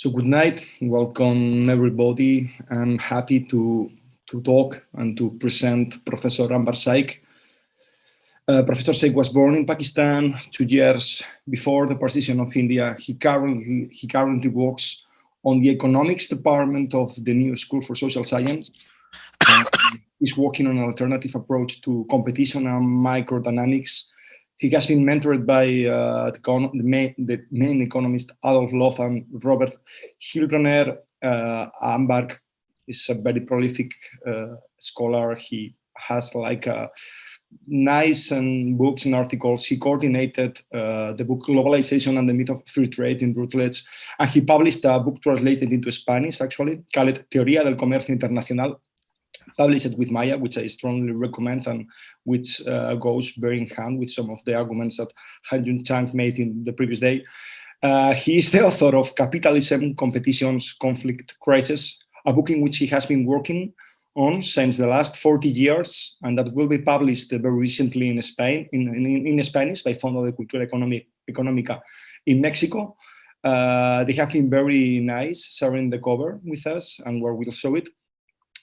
So good night, welcome everybody. I'm happy to, to talk and to present Professor Anwar Shaikh. Uh, Professor Shaikh was born in Pakistan two years before the partition of India. He currently, he currently works on the economics department of the New School for Social Science. he's working on an alternative approach to competition and microdynamics he has been mentored by uh, the, main, the, main, economist Adolf and Robert Heilbroner. Uh, is a very prolific uh, scholar. He has like a uh, nice and books and articles. He coordinated uh, the book Globalization and the Myth of Free Trade in Routledge, and he published a book translated into Spanish, actually, called Teoría del Comercio Internacional, published with Maya, which I strongly recommend and which uh, goes very in hand with some of the arguments that Ha-Joon Chang made in the previous day. Uh, he is the author of Capitalism, Competitions, Conflict, Crisis, a book in which he has been working on since the last 40 years, and that will be published very recently in Spain, in, in, in Spanish by Fondo de Cultura Económica in Mexico. Uh, they have been very nice sharing the cover with us and where we'll show it.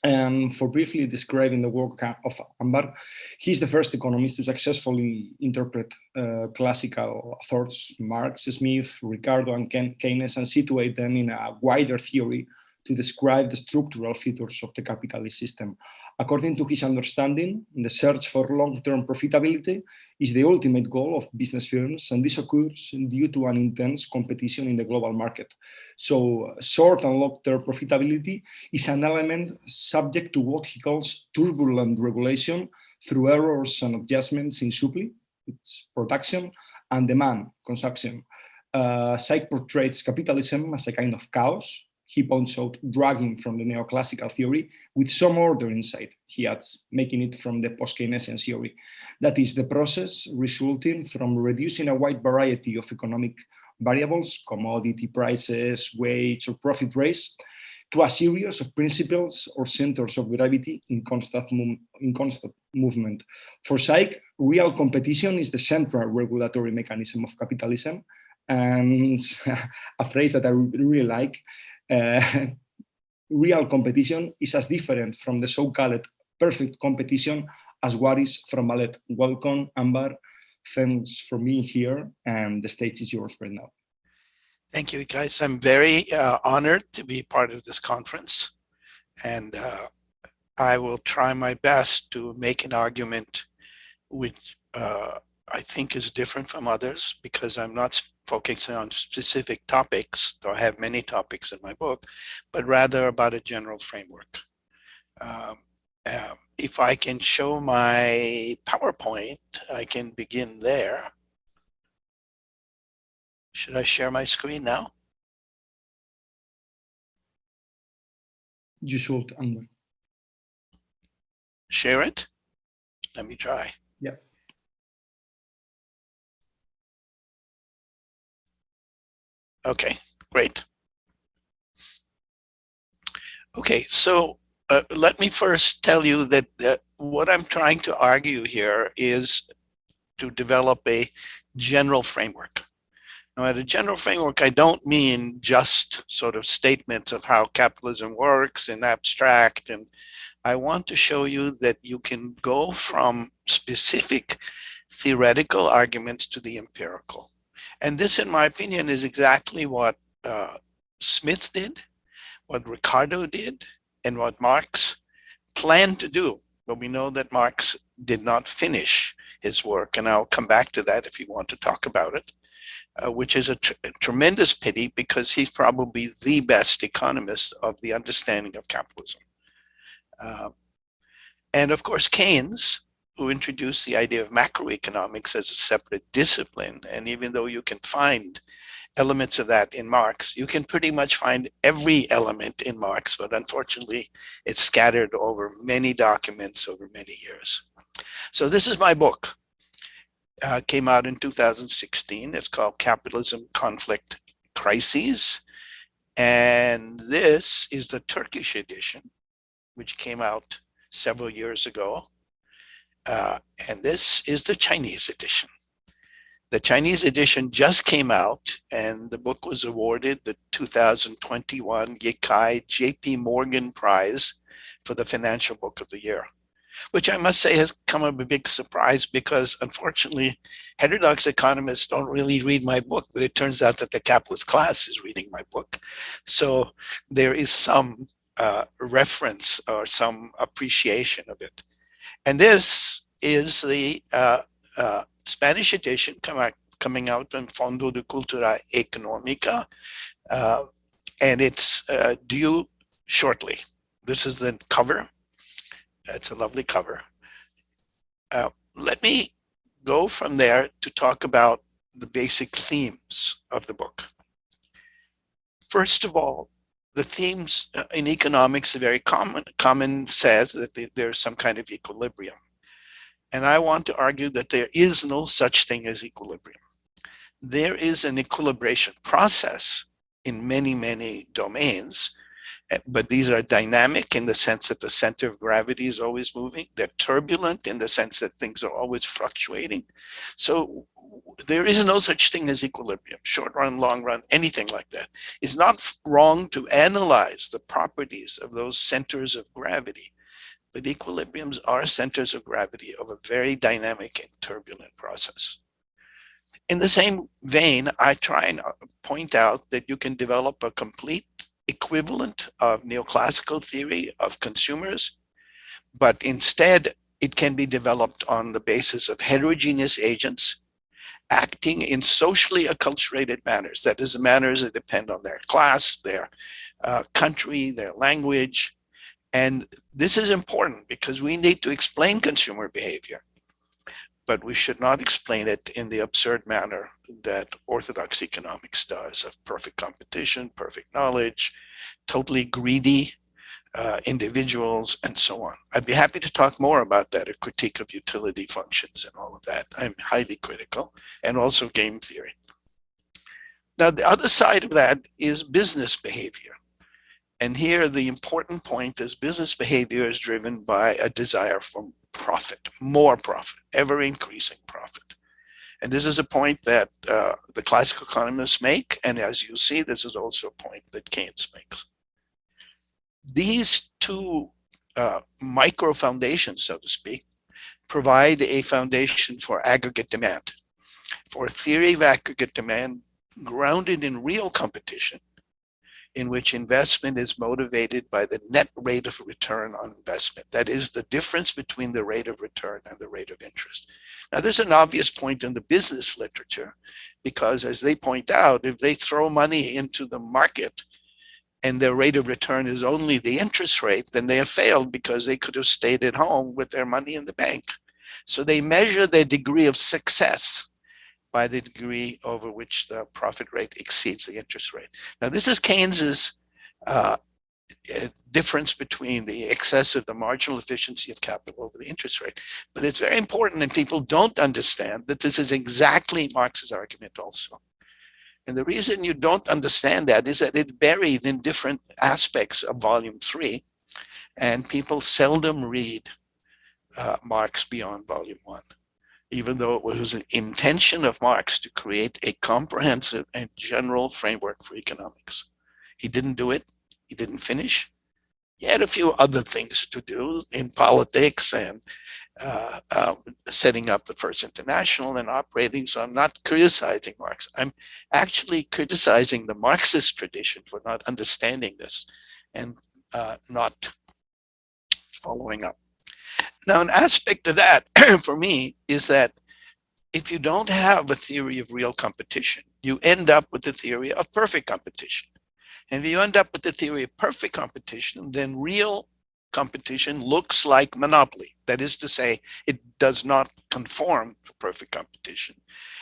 And for briefly describing the work of Anwar, he's the first economist to successfully interpret uh, classical authors, Marx, Smith, Ricardo, and Keynes, and situate them in a wider theory to describe the structural features of the capitalist system. According to his understanding, the search for long-term profitability is the ultimate goal of business firms, and this occurs due to an intense competition in the global market. So short and long-term profitability is an element subject to what he calls turbulent regulation through errors and adjustments in supply, its production, and demand, consumption. Uh, portrays capitalism as a kind of chaos, he points out dragging from the neoclassical theory with some order inside, he adds, making it from the post-Keynesian theory. That is the process resulting from reducing a wide variety of economic variables, commodity prices, wage or profit rates, to a series of principles or centers of gravity in constant, in constant movement. For Shaikh, real competition is the central regulatory mechanism of capitalism, and a phrase that I really like, real competition is as different from the so-called perfect competition as what is from ballet. Welcome, Anwar. Thanks for being here, and the stage is yours right now. Thank you, guys. I'm very uh, honored to be part of this conference, and uh, I will try my best to make an argument which uh, I think is different from others because I'm not focusing on specific topics, though I have many topics in my book, but rather about a general framework. Um, uh, if I can show my PowerPoint, I can begin there. Should I share my screen now? You should, Anwar. Share it? Let me try. Okay, great. Okay, so uh, let me first tell you that uh, what I'm trying to argue here is to develop a general framework. Now, at a general framework, I don't mean just sort of statements of how capitalism works in abstract. And I want to show you that you can go from specific theoretical arguments to the empirical. And this, in my opinion, is exactly what uh, Smith did, what Ricardo did, and what Marx planned to do. But we know that Marx did not finish his work, and I'll come back to that if you want to talk about it, uh, which is a, tr a, tremendous pity because he's probably the best economist of the understanding of capitalism. Uh, and of course, Keynes, who introduced the idea of macroeconomics as a separate discipline. And even though you can find elements of that in Marx, you can pretty much find every element in Marx, but unfortunately it's scattered over many documents over many years. So this is my book. Uh, came out in 2016. It's called Capitalism, Conflict, Crises. And this is the Turkish edition, which came out several years ago. Uh, and this is the Chinese edition. The Chinese edition just came out and the book was awarded the 2021 Yicai JP Morgan Prize for the Financial Book of the Year, which I must say has come a big surprise because unfortunately heterodox economists don't really read my book, but it turns out that the capitalist class is reading my book. So there is some uh, reference or some appreciation of it. And this is the uh, uh, Spanish edition coming out in Fondo de Cultura Económica, uh, and it's uh, due shortly. This is the cover. It's a lovely cover. Uh, let me go from there to talk about the basic themes of the book. First of all, the themes uh, in economics are very common. Common says that there's some kind of equilibrium. And I want to argue that there is no such thing as equilibrium. There is an equilibration process in many, many domains, but these are dynamic in the sense that the center of gravity is always moving. They're turbulent in the sense that things are always fluctuating. So there is no such thing as equilibrium, short run, long run, anything like that. It's not wrong to analyze the properties of those centers of gravity but equilibriums are centers of gravity of a very dynamic and turbulent process. In the same vein, I try and uh, point out that you can develop a complete equivalent of neoclassical theory of consumers, but instead it can be developed on the basis of heterogeneous agents acting in socially acculturated manners. That is, manners that depend on their class, their uh, country, their language, and this is important because we need to explain consumer behavior, but we should not explain it in the absurd manner that orthodox economics does of perfect competition, perfect knowledge, totally greedy uh, individuals, and so on. I'd be happy to talk more about that, a critique of utility functions and all of that. I'm highly critical, and also game theory. Now, the other side of that is business behavior. And here the important point is business behavior is driven by a desire for profit, more profit, ever increasing profit. And this is a point that uh, the classical economists make. And as you see, this is also a point that Keynes makes. These two uh, micro foundations, so to speak, provide a foundation for aggregate demand, for a theory of aggregate demand grounded in real competition in which investment is motivated by the net rate of return on investment. That is the difference between the rate of return and the rate of interest. Now, there's an obvious point in the business literature, because as they point out, if they throw money into the market and their rate of return is only the interest rate, then they have failed because they could have stayed at home with their money in the bank. So they measure their degree of success by the degree over which the profit rate exceeds the interest rate. Now, this is Keynes's uh, difference between the excess of the marginal efficiency of capital over the interest rate. But it's very important and people don't understand that this is exactly Marx's argument also. And the reason you don't understand that is that it's buried in different aspects of volume three and people seldom read uh, Marx beyond volume one even though it was an intention of Marx to create a comprehensive and general framework for economics. He didn't do it. He didn't finish. He had a few other things to do in politics and uh, uh, setting up the First International and operating. So I'm not criticizing Marx. I'm actually criticizing the Marxist tradition for not understanding this and uh, not following up. Now, an aspect of that for me is that if you don't have a theory of real competition, you end up with the theory of perfect competition. And if you end up with the theory of perfect competition, then real competition looks like monopoly. That is to say, it does not conform to perfect competition.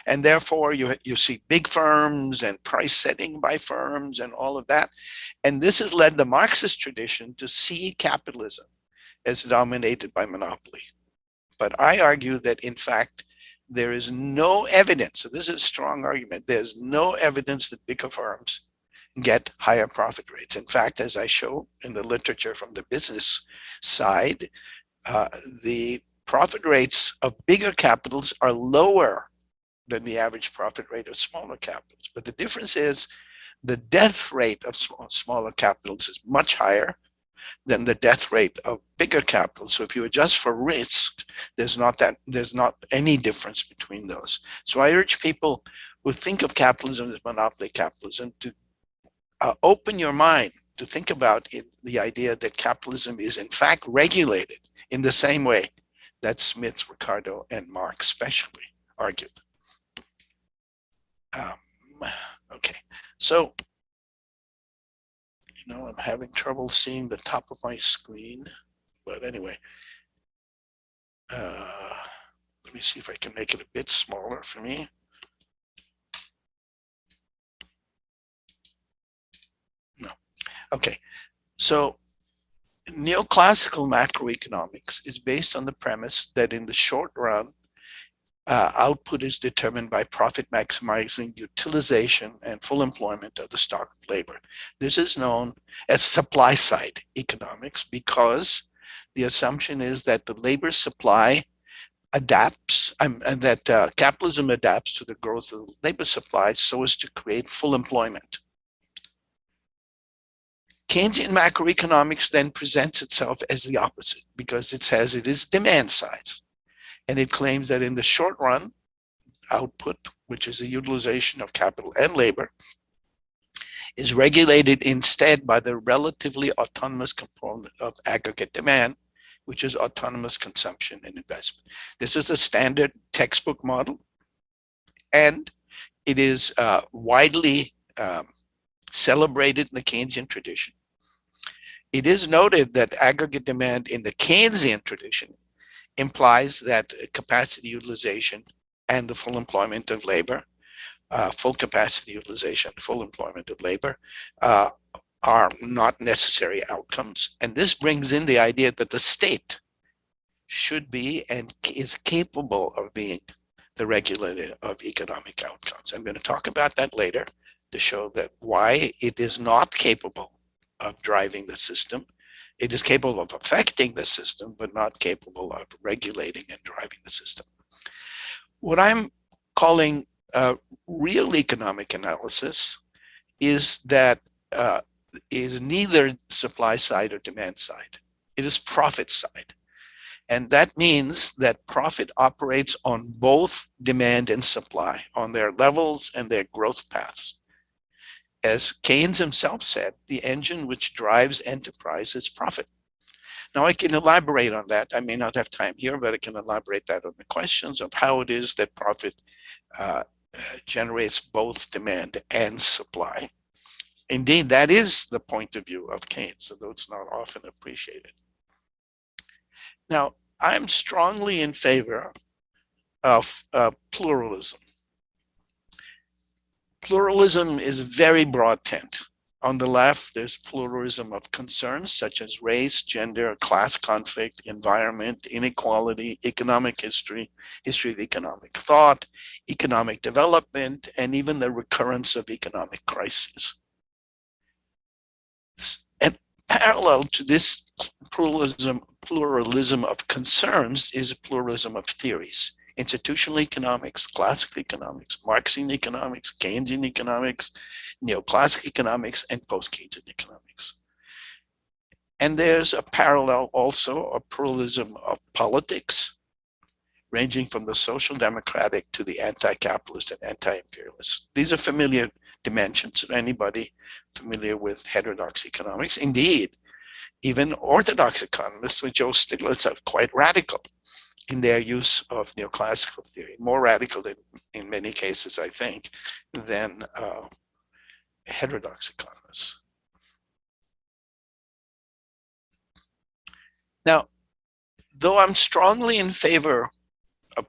And therefore, you, you see big firms and price setting by firms and all of that. And this has led the Marxist tradition to see capitalism as dominated by monopoly. But I argue that in fact, there is no evidence, so this is a strong argument, there's no evidence that bigger firms get higher profit rates. In fact, as I show in the literature from the business side, uh, the profit rates of bigger capitals are lower than the average profit rate of smaller capitals. But the difference is the death rate of smaller capitals is much higher than the death rate of bigger capitals. So if you adjust for risk, there's not that there's not any difference between those. So I urge people who think of capitalism as monopoly capitalism to uh, open your mind to think about it, the idea that capitalism is in fact regulated in the same way that Smith, Ricardo, and Marx especially argued. Um, okay, so know, I'm having trouble seeing the top of my screen, but anyway, uh, let me see if I can make it a bit smaller for me. No. Okay. So neoclassical macroeconomics is based on the premise that in the short run, uh, output is determined by profit maximizing utilization and full employment of the stock of labor. This is known as supply side economics because the assumption is that the labor supply adapts um, and that uh, capitalism adapts to the growth of the labor supply so as to create full employment. Keynesian macroeconomics then presents itself as the opposite because it says it is demand side. And it claims that in the short run, output, which is the utilization of capital and labor, is regulated instead by the relatively autonomous component of aggregate demand, which is autonomous consumption and investment. This is a standard textbook model, and it is uh, widely um, celebrated in the Keynesian tradition. It is noted that aggregate demand in the Keynesian tradition implies that capacity utilization and the full employment of labor, uh, full capacity utilization, full employment of labor, uh, are not necessary outcomes. And this brings in the idea that the state should be and is capable of being the regulator of economic outcomes. I'm going to talk about that later to show that why it is not capable of driving the system. It is capable of affecting the system, but not capable of regulating and driving the system. What I'm calling uh, real economic analysis is that uh, is neither supply side or demand side. It is profit side. And that means that profit operates on both demand and supply, on their levels and their growth paths as Keynes himself said, the engine which drives enterprise is profit. Now I can elaborate on that. I may not have time here, but I can elaborate that on the questions of how it is that profit uh, generates both demand and supply. Indeed, that is the point of view of Keynes, although it's not often appreciated. Now, I'm strongly in favor of uh, pluralism pluralism is very broad tent. On the left, there's pluralism of concerns such as race, gender, class conflict, environment, inequality, economic history, history of economic thought, economic development, and even the recurrence of economic crises. And parallel to this pluralism, pluralism of concerns is pluralism of theories institutional economics, classical economics, Marxian economics, Keynesian economics, neoclassic economics, and post-Keynesian economics. And there's a parallel also, a pluralism of politics, ranging from the social democratic to the anti-capitalist and anti-imperialist. These are familiar dimensions to anybody familiar with heterodox economics. Indeed, even orthodox economists like Joe Stiglitz are quite radical in their use of neoclassical theory, more radical in, in many cases, I think, than uh, heterodox economists. Now, though I'm strongly in favor of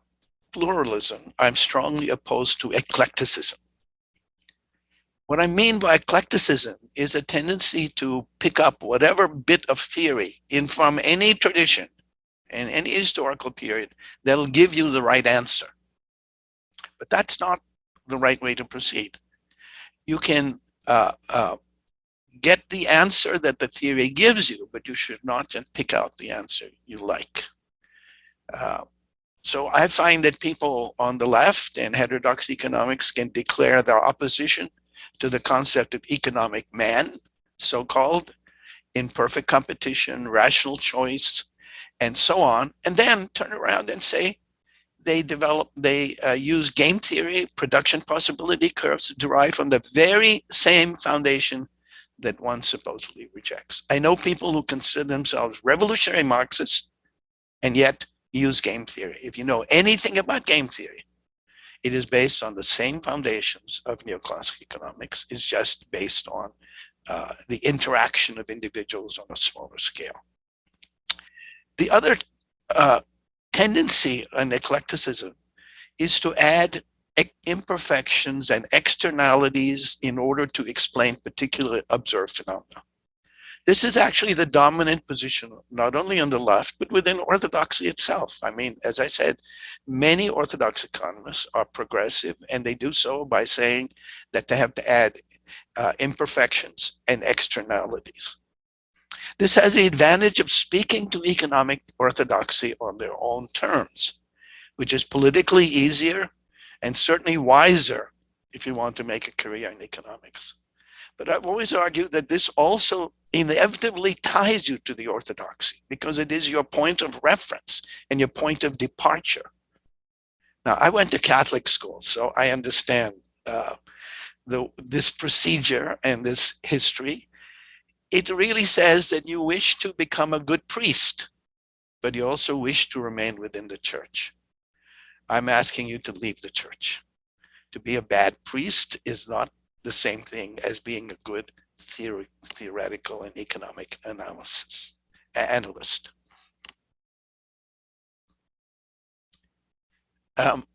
pluralism, I'm strongly opposed to eclecticism. What I mean by eclecticism is a tendency to pick up whatever bit of theory in from any tradition in any historical period that'll give you the right answer. But that's not the right way to proceed. You can uh, uh, get the answer that the theory gives you, but you should not just pick out the answer you like. Uh, so I find that people on the left and heterodox economics can declare their opposition to the concept of economic man, so-called, in perfect competition, rational choice, and so on, and then turn around and say they develop, they uh, use game theory, production possibility curves derived from the very same foundation that one supposedly rejects. I know people who consider themselves revolutionary Marxists and yet use game theory. If you know anything about game theory, it is based on the same foundations of neoclassical economics. It's just based on uh, the interaction of individuals on a smaller scale. The other uh, tendency in eclecticism is to add imperfections and externalities in order to explain particular observed phenomena. This is actually the dominant position, not only on the left, but within orthodoxy itself. I mean, as I said, many orthodox economists are progressive, and they do so by saying that they have to add uh, imperfections and externalities. This has the advantage of speaking to economic orthodoxy on their own terms, which is politically easier and certainly wiser if you want to make a career in economics. But I've always argued that this also inevitably ties you to the orthodoxy because it is your point of reference and your point of departure. Now, I went to Catholic school, so I understand uh, the, this procedure and this history. It really says that you wish to become a good priest, but you also wish to remain within the church. I'm asking you to leave the church. To be a bad priest is not the same thing as being a good theory, theoretical and economic analysis analyst. Um,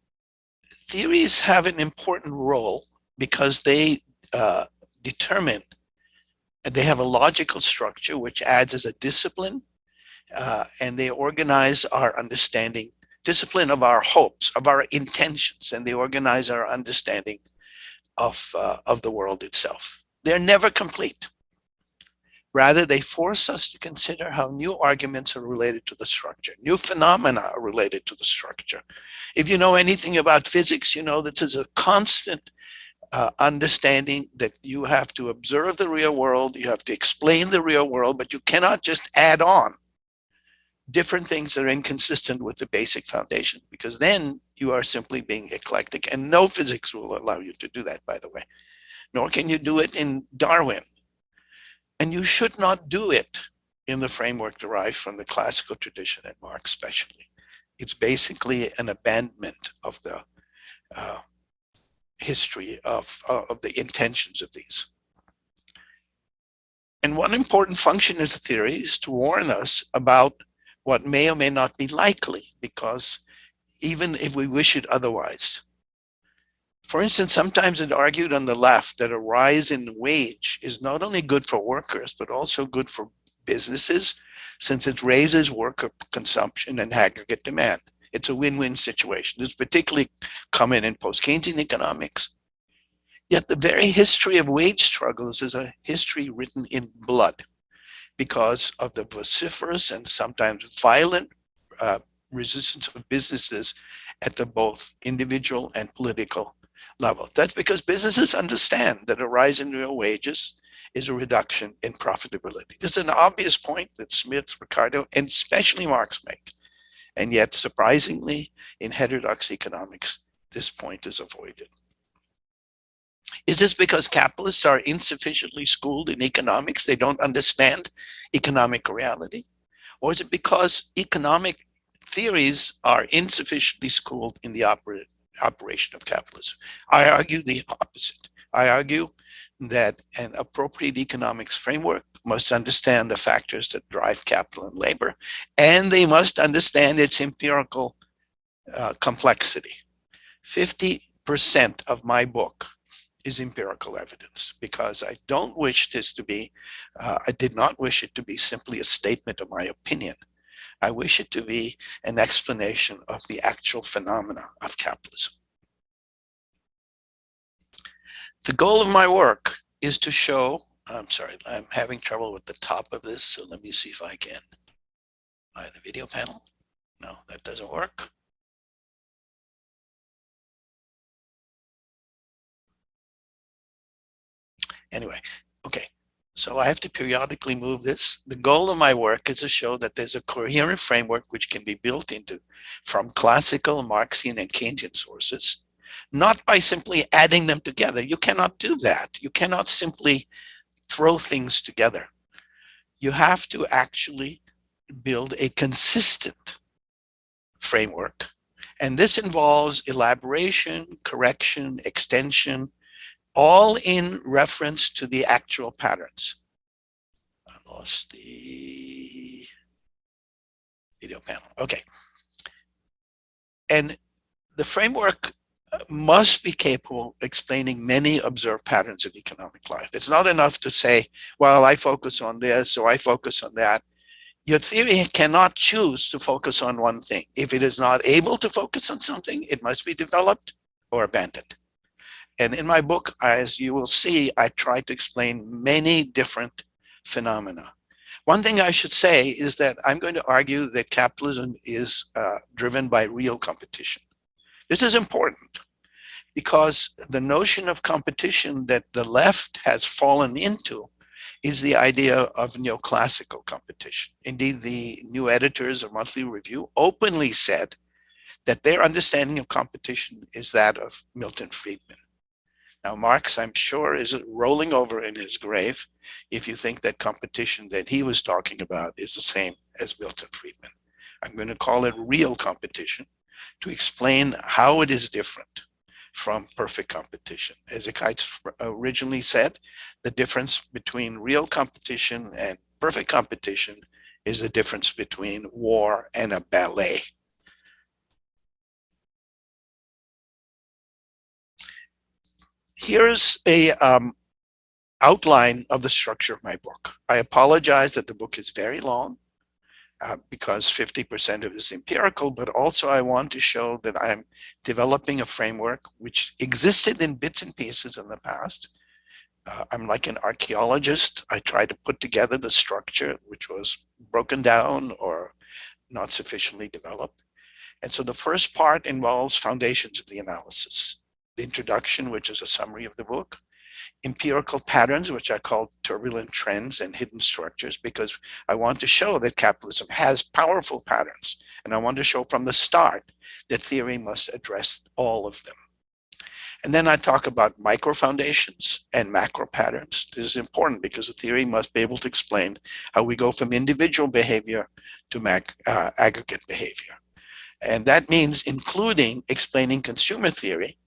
theories have an important role because they uh, determine they have a logical structure which adds as a discipline uh, and they organize our understanding discipline of our hopes, of our intentions, and they organize our understanding of, uh, of the world itself. They're never complete. Rather, they force us to consider how new arguments are related to the structure. New phenomena are related to the structure. If you know anything about physics, you know this is a constant uh, understanding that you have to observe the real world, you have to explain the real world, but you cannot just add on different things that are inconsistent with the basic foundation, because then you are simply being eclectic and no physics will allow you to do that, by the way, nor can you do it in Darwin. And you should not do it in the framework derived from the classical tradition and Marx especially. It's basically an abandonment of the uh, history of, uh, of the intentions of these. And one important function of the theory is to warn us about what may or may not be likely, because even if we wish it otherwise. For instance, sometimes it argued on the left that a rise in wage is not only good for workers, but also good for businesses, since it raises worker consumption and aggregate demand. It's a win-win situation. It's particularly common in post-Keynesian economics. Yet the very history of wage struggles is a history written in blood because of the vociferous and sometimes violent uh, resistance of businesses at the both individual and political level. That's because businesses understand that a rise in real wages is a reduction in profitability. It's an obvious point that Smith, Ricardo, and especially Marx make. And yet, surprisingly, in heterodox economics, this point is avoided. Is this because capitalists are insufficiently schooled in economics? They don't understand economic reality? Or is it because economic theories are insufficiently schooled in the oper operation of capitalism? I argue the opposite. I argue that an appropriate economics framework must understand the factors that drive capital and labor, and they must understand its empirical uh, complexity. 50% of my book is empirical evidence because I don't wish this to be, uh, I did not wish it to be simply a statement of my opinion. I wish it to be an explanation of the actual phenomena of capitalism the goal of my work is to show, I'm sorry, I'm having trouble with the top of this, so let me see if I can buy the video panel. No, that doesn't work. Anyway, okay, so I have to periodically move this. The goal of my work is to show that there's a coherent framework which can be built into from classical Marxian and Keynesian sources not by simply adding them together. You cannot do that. You cannot simply throw things together. You have to actually build a consistent framework. And this involves elaboration, correction, extension, all in reference to the actual patterns. I lost the video panel. Okay. And the framework must be capable explaining many observed patterns of economic life. It's not enough to say, well, I focus on this or I focus on that. Your theory cannot choose to focus on one thing. If it is not able to focus on something, it must be developed or abandoned. And in my book, as you will see, I try to explain many different phenomena. One thing I should say is that I'm going to argue that capitalism is uh, driven by real competition. This is important because the notion of competition that the left has fallen into is the idea of neoclassical competition. Indeed, the new editors of Monthly Review openly said that their understanding of competition is that of Milton Friedman. Now, Marx, I'm sure, is rolling over in his grave if you think that competition that he was talking about is the same as Milton Friedman. I'm going to call it real competition to explain how it is different from perfect competition. As Ekheitz originally said, the difference between real competition and perfect competition is the difference between war and a ballet. Here's a um, outline of the structure of my book. I apologize that the book is very long uh, because 50% of it is empirical, but also I want to show that I'm developing a framework which existed in bits and pieces in the past. Uh, I'm like an archaeologist. I try to put together the structure which was broken down or not sufficiently developed. And so the first part involves foundations of the analysis. The introduction, which is a summary of the book, empirical patterns, which I call turbulent trends and hidden structures, because I want to show that capitalism has powerful patterns. And I want to show from the start that theory must address all of them. And then I talk about micro foundations and macro patterns. This is important because the theory must be able to explain how we go from individual behavior to mac, uh, aggregate behavior. And that means including explaining consumer theory,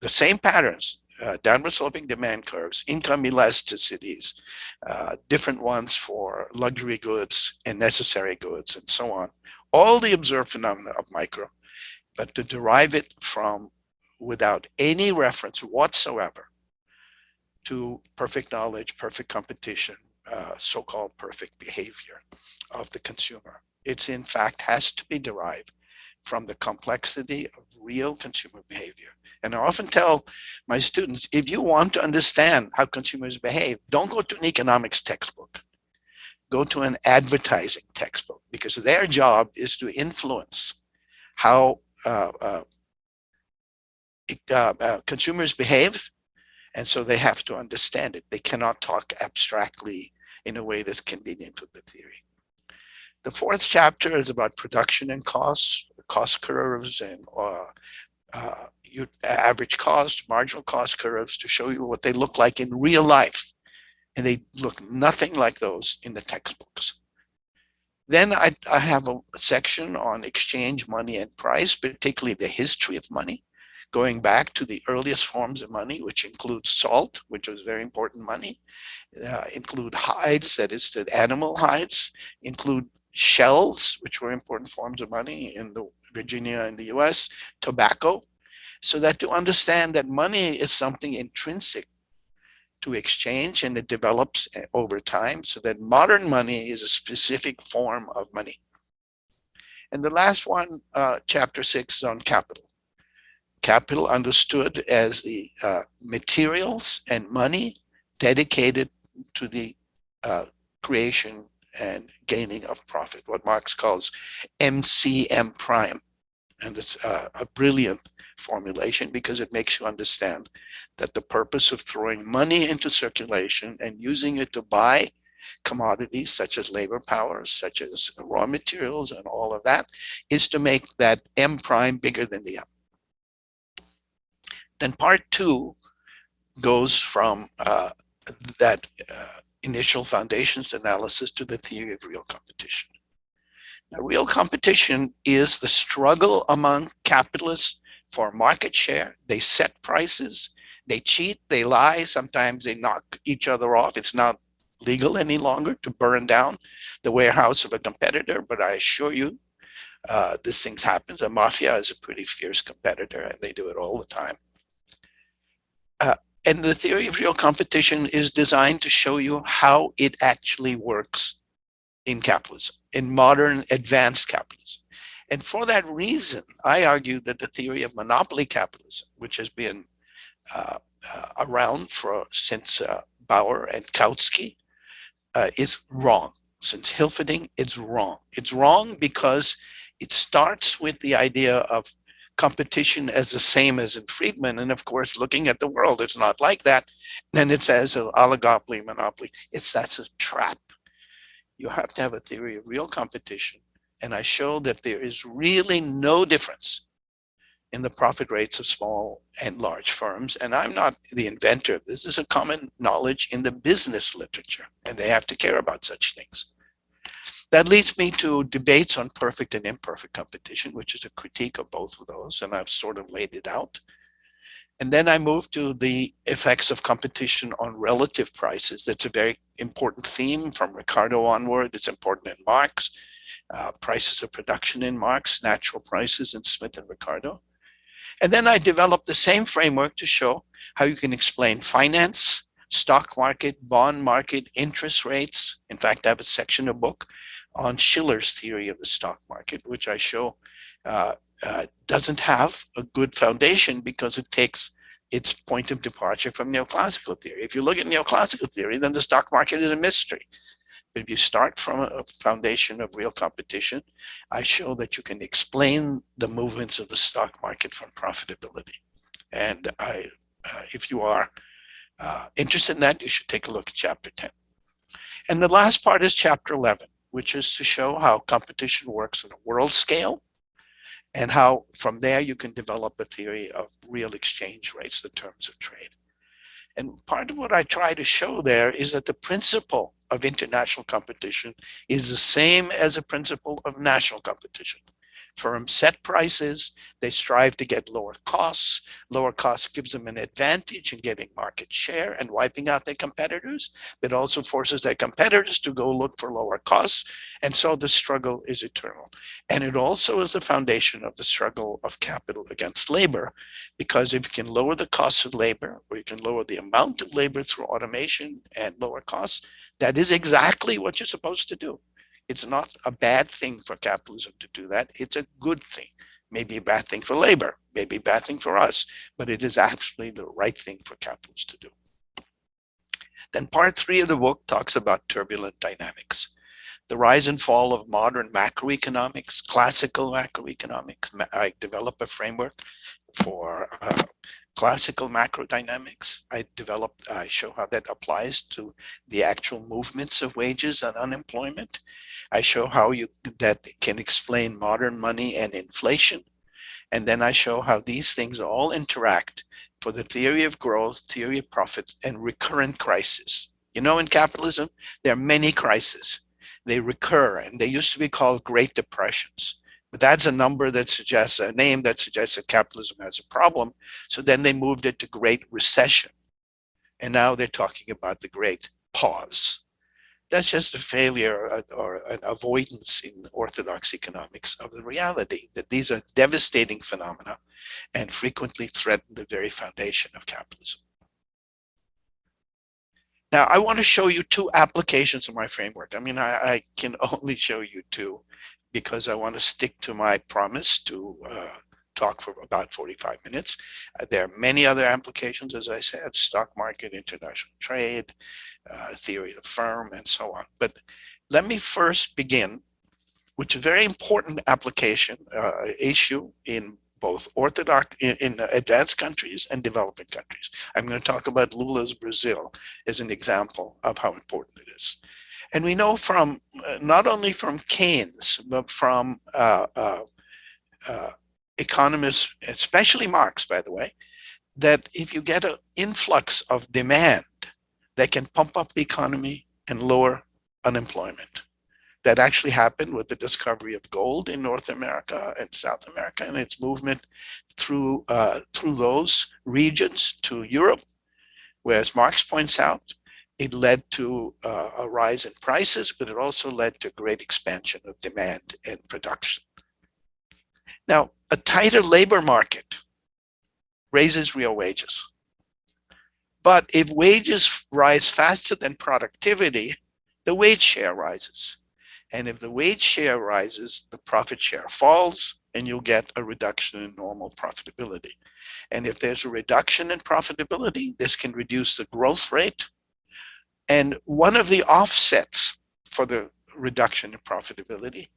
the same patterns uh, downward sloping demand curves, income elasticities, uh, different ones for luxury goods and necessary goods and so on. All the observed phenomena of micro, but to derive it from without any reference whatsoever to perfect knowledge, perfect competition, uh, so-called perfect behavior of the consumer. It's in fact has to be derived from the complexity of real consumer behavior. And I often tell my students, if you want to understand how consumers behave, don't go to an economics textbook. Go to an advertising textbook because their job is to influence how uh, uh, uh, uh, consumers behave. And so they have to understand it. They cannot talk abstractly in a way that's convenient for the theory. The fourth chapter is about production and costs, cost curves and uh, uh, you, average cost, marginal cost curves to show you what they look like in real life. And they look nothing like those in the textbooks. Then I, I have a section on exchange, money, and price, particularly the history of money, going back to the earliest forms of money, which include salt, which was very important money, uh, include hides, that is the animal hides, include shells, which were important forms of money in the Virginia and the US, tobacco, so that to understand that money is something intrinsic to exchange and it develops eh, over time so that modern money is a specific form of money. And the last one, uh, chapter six is on capital. Capital understood as the uh, materials and money dedicated to the uh, creation and gaining of profit, what Marx calls MCM prime. And it's a, a brilliant formulation because it makes you understand that the purpose of throwing money into circulation and using it to buy commodities such as labor powers, such as raw materials and all of that, is to make that M prime bigger than the M. Then part two goes from uh, that uh, initial foundations analysis to the theory of real competition. Now, real competition is the struggle among capitalists for market share. They set prices, they cheat, they lie, sometimes they knock each other off. It's not legal any longer to burn down the warehouse of a competitor, but I assure you, uh, this thing happens. A mafia is a pretty fierce competitor and they do it all the time. Uh, and the theory of real competition is designed to show you how it actually works in capitalism, in modern advanced capitalism. And for that reason, I argue that the theory of monopoly capitalism, which has been uh, uh, around for since uh, Bauer and Kautsky, uh, is wrong. Since Hilferding, it's wrong. It's wrong because it starts with the idea of competition as the same as in Friedman. And of course, looking at the world, it's not like that. Then it says oh, oligopoly, monopoly. It's that's a trap. You have to have a theory of real competition. And I show that there is really no difference in the profit rates of small and large firms. And I'm not the inventor. This is a common knowledge in the business literature, and they have to care about such things. That leads me to debates on perfect and imperfect competition, which is a critique of both of those, and I've sort of laid it out. And then I move to the effects of competition on relative prices. That's a very important theme from Ricardo onward. It's important in Marx, uh, prices of production in Marx, natural prices in Smith and Ricardo. And then I developed the same framework to show how you can explain finance, stock market, bond market, interest rates. In fact, I have a section of book on Shiller's theory of the stock market, which I show uh, uh, doesn't have a good foundation because it takes its point of departure from neoclassical theory. If you look at neoclassical theory, then the stock market is a mystery. But if you start from a foundation of real competition, I show that you can explain the movements of the stock market from profitability. And I, uh, if you are uh, interested in that, you should take a look at chapter 10. And the last part is chapter 11, which is to show how competition works on a world scale and how from there you can develop a theory of real exchange rates, the terms of trade. And part of what I try to show there is that the principle of international competition is the same as a principle of national competition. Firms set prices, they strive to get lower costs. Lower costs gives them an advantage in getting market share and wiping out their competitors. It also forces their competitors to go look for lower costs. And so the struggle is eternal. And it also is the foundation of the struggle of capital against labor, because if you can lower the cost of labor, or you can lower the amount of labor through automation and lower costs, that is exactly what you're supposed to do. It's not a bad thing for capitalism to do that. It's a good thing. Maybe a bad thing for labor, maybe a bad thing for us, but it is actually the right thing for capitalists to do. Then part three of the book talks about turbulent dynamics. The rise and fall of modern macroeconomics, classical macroeconomics. I develop a framework for uh, classical macrodynamics. I developed, I show how that applies to the actual movements of wages and unemployment. I show how you that can explain modern money and inflation. And then I show how these things all interact for the theory of growth, theory of profit, and recurrent crisis. You know, in capitalism, there are many crises. They recur, and they used to be called Great Depressions. But that's a number that suggests a name that suggests that capitalism has a problem. So then they moved it to Great Recession. And now they're talking about the Great Pause. That's just a failure uh, or an avoidance in orthodox economics of the reality that these are devastating phenomena and frequently threaten the very foundation of capitalism. Now, I want to show you two applications of my framework. I mean, I, I can only show you two because I want to stick to my promise to uh, talk for about 45 minutes. Uh, there are many other applications, as I said, stock market, international trade, uh, theory of the firm, and so on. But let me first begin which is a very important application uh, issue in both orthodox in, in, advanced countries and developing countries. I'm going to talk about Lula's Brazil as an example of how important it is. And we know from uh, not only from Keynes, but from uh, uh, uh, economists, especially Marx, by the way, that if you get an influx of demand that can pump up the economy and lower unemployment. That actually happened with the discovery of gold in North America and South America and its movement through, uh, through those regions to Europe, whereas Marx points out, it led to uh, a rise in prices, but it also led to great expansion of demand and production. Now, a tighter labor market raises real wages. But if wages rise faster than productivity, the wage share rises. And if the wage share rises, the profit share falls and you'll get a reduction in normal profitability. And if there's a reduction in profitability, this can reduce the growth rate. And one of the offsets for the reduction in profitability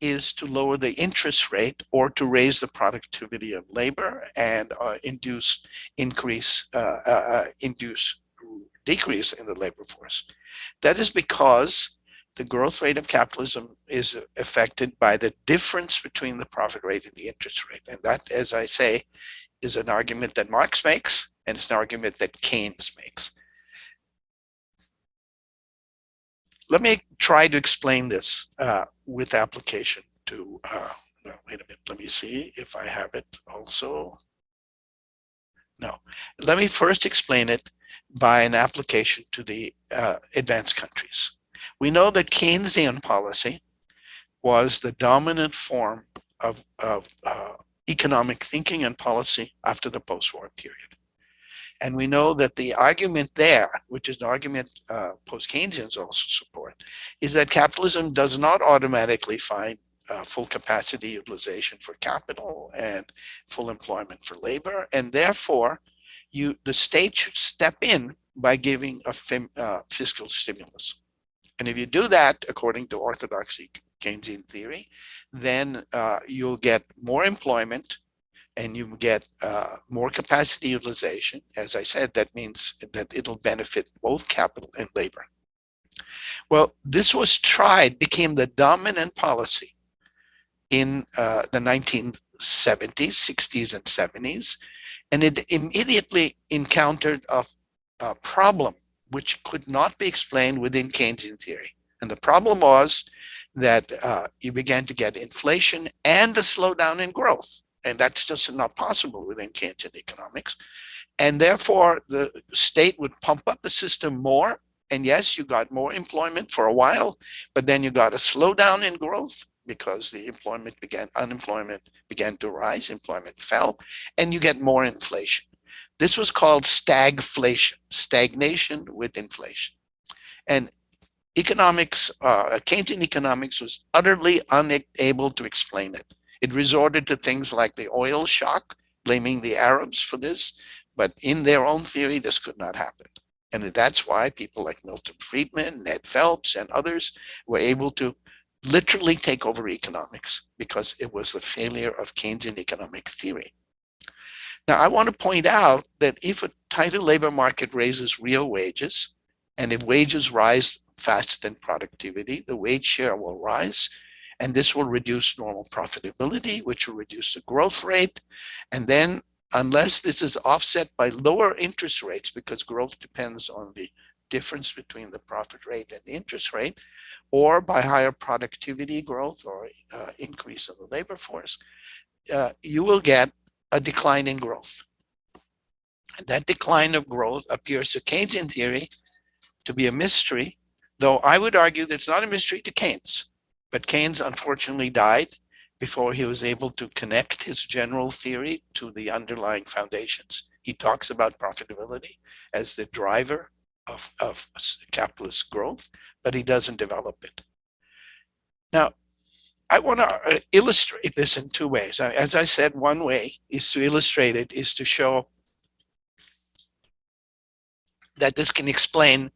is to lower the interest rate or to raise the productivity of labor and uh, induce increase uh, uh, uh, induce decrease in the labor force. That is because the growth rate of capitalism is affected by the difference between the profit rate and the interest rate. And that, as I say, is an argument that Marx makes, and it's an argument that Keynes makes. Let me try to explain this uh, with application to, uh, wait a minute, let me see if I have it also. No, let me first explain it by an application to the uh, advanced countries. We know that Keynesian policy was the dominant form of, of uh, economic thinking and policy after the post-war period. And we know that the argument there, which is an argument uh, post-Keynesians also support, is that capitalism does not automatically find uh, full capacity utilization for capital and full employment for labor. And therefore, you the state should step in by giving a uh, fiscal stimulus. And if you do that, according to orthodoxy Keynesian theory, then uh, you'll get more employment and you get uh, more capacity utilization. As I said, that means that it'll benefit both capital and labor. Well, this was tried, became the dominant policy in uh, the 1970s, 60s, and 70s, and it immediately encountered a, a problem which could not be explained within Keynesian theory. And the problem was that uh, you began to get inflation and a slowdown in growth. And that's just not possible within Keynesian economics. And therefore, the state would pump up the system more. And yes, you got more employment for a while, but then you got a slowdown in growth because the employment began, unemployment began to rise, employment fell, and you get more inflation. This was called stagflation, stagnation with inflation. And economics, uh, Keynesian economics was utterly unable to explain it. It resorted to things like the oil shock, blaming the Arabs for this, but in their own theory, this could not happen. And that's why people like Milton Friedman, Ned Phelps, and others were able to literally take over economics because it was the failure of Keynesian economic theory. Now, I want to point out that if a tighter labor market raises real wages, and if wages rise faster than productivity, the wage share will rise, and this will reduce normal profitability, which will reduce the growth rate. And then unless this is offset by lower interest rates, because growth depends on the difference between the profit rate and the interest rate, or by higher productivity growth or uh, increase of the labor force, uh, you will get a decline in growth. That decline of growth appears to Keynesian theory to be a mystery, though I would argue that it's not a mystery to Keynes. But Keynes unfortunately died before he was able to connect his general theory to the underlying foundations. He talks about profitability as the driver of, of capitalist growth, but he doesn't develop it. Now, I want to uh, illustrate this in two ways. As I said, one way is to illustrate it, is to show that this can explain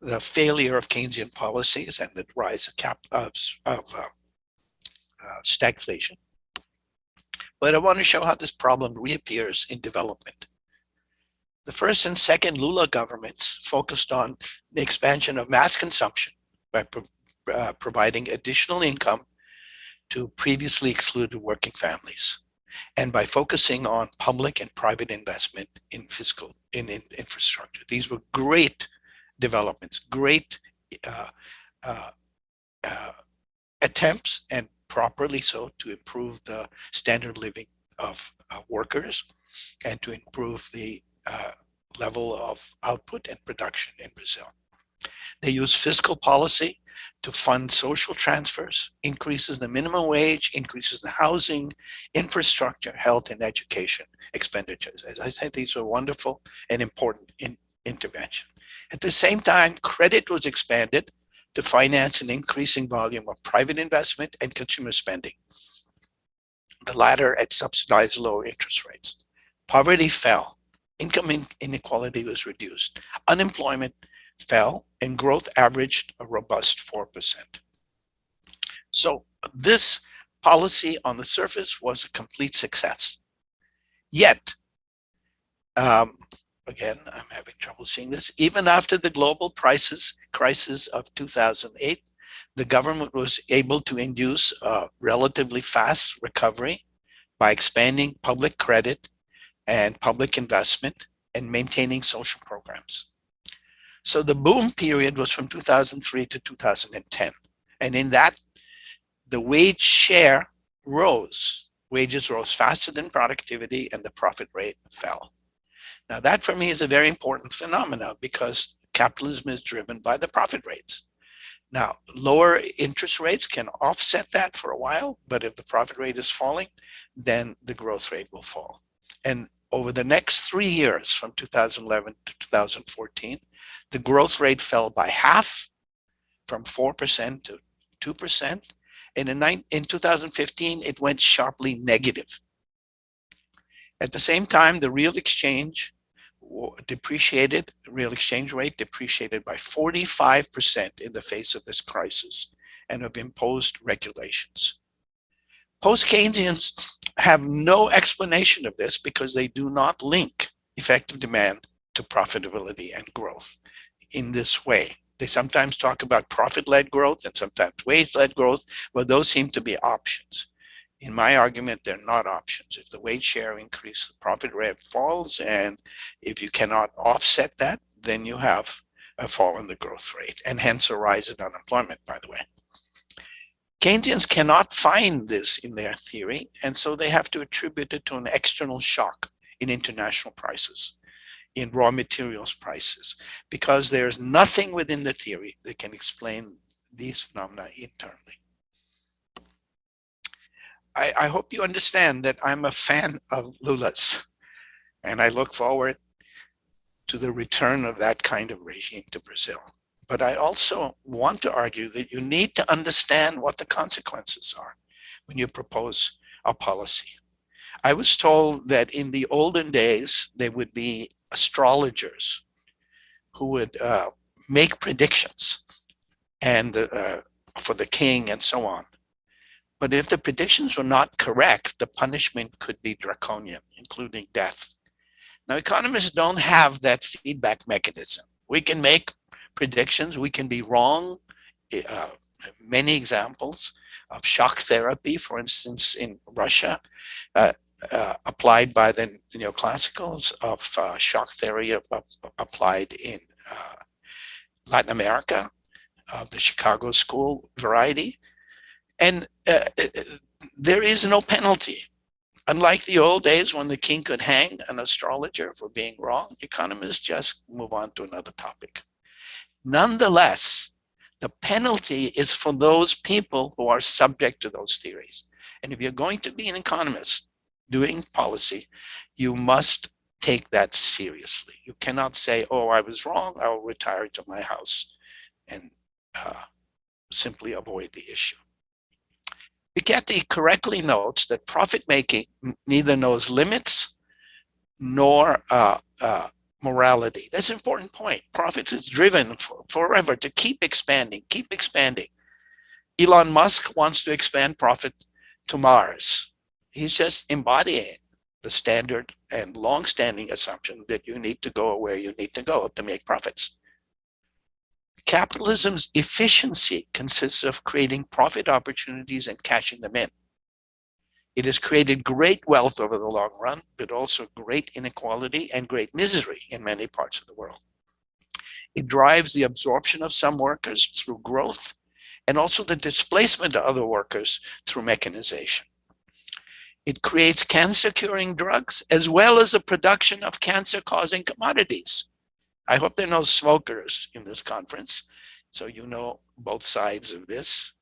the failure of Keynesian policies and the rise of, cap, of, of uh, stagflation. But I want to show how this problem reappears in development. The first and second Lula governments focused on the expansion of mass consumption by pro uh, providing additional income to previously excluded working families and by focusing on public and private investment in fiscal in, in infrastructure. These were great developments, great uh, uh, uh, attempts and properly so to improve the standard living of uh, workers and to improve the uh, level of output and production in Brazil. They use fiscal policy to fund social transfers, increases the minimum wage, increases the housing, infrastructure, health, and education expenditures. As I said, these were wonderful and important in intervention. At the same time, credit was expanded to finance an increasing volume of private investment and consumer spending, the latter at subsidized low interest rates. Poverty fell, income inequality was reduced, unemployment fell, and growth averaged a robust 4%. So this policy on the surface was a complete success. Yet, um, again, I'm having trouble seeing this, even after the global prices crisis of 2008, the government was able to induce a relatively fast recovery by expanding public credit and public investment and maintaining social programs. So the boom period was from 2003 to 2010. And in that, the wage share rose. Wages rose faster than productivity and the profit rate fell. Now that for me is a very important phenomenon because capitalism is driven by the profit rates. Now, lower interest rates can offset that for a while, but if the profit rate is falling, then the growth rate will fall. And over the next three years, from 2011 to 2014, the growth rate fell by half from 4% to 2%. And in, in 2015, it went sharply negative. At the same time, the real exchange depreciated, real exchange rate depreciated by 45% in the face of this crisis and of imposed regulations. Post-Keynesians have no explanation of this because they do not link effective demand to profitability and growth in this way. They sometimes talk about profit-led growth and sometimes wage-led growth, but those seem to be options. In my argument, they're not options. If the wage share increases, the profit rate falls, and if you cannot offset that, then you have a fall in the growth rate, and hence a rise in unemployment, by the way. Keynesians cannot find this in their theory, and so they have to attribute it to an external shock in international prices in raw materials prices because there's nothing within the theory that can explain these phenomena internally. I, I hope you understand that I'm a fan of Lula's and I look forward to the return of that kind of regime to Brazil. But I also want to argue that you need to understand what the consequences are when you propose a policy. I was told that in the olden days, there would be astrologers who would uh, make predictions and uh, for the king and so on. But if the predictions were not correct, the punishment could be draconian, including death. Now, economists don't have that feedback mechanism. We can make predictions, we can be wrong. Uh, many examples of shock therapy, for instance, in Russia, uh, uh, applied by the neoclassicals of uh, shock theory applied in uh, Latin America, of the Chicago school variety. And uh, uh, there is no penalty. Unlike the old days when the king could hang an astrologer for being wrong, economists just move on to another topic. Nonetheless, the penalty is for those people who are subject to those theories. And if you're going to be an economist, doing policy, you must take that seriously. You cannot say, oh, I was wrong, I'll retire to my house and uh, simply avoid the issue. Piketty correctly notes that profit making neither knows limits nor uh, uh, morality. That's an important point. Profits is driven for, forever to keep expanding, keep expanding. Elon Musk wants to expand profit to Mars. He's just embodying the standard and long-standing assumption that you need to go where you need to go to make profits. Capitalism's efficiency consists of creating profit opportunities and cashing them in. It has created great wealth over the long run, but also great inequality and great misery in many parts of the world. It drives the absorption of some workers through growth and also the displacement of other workers through mechanization. It creates cancer-curing drugs as well as the production of cancer-causing commodities. I hope there are no smokers in this conference, so you know both sides of this.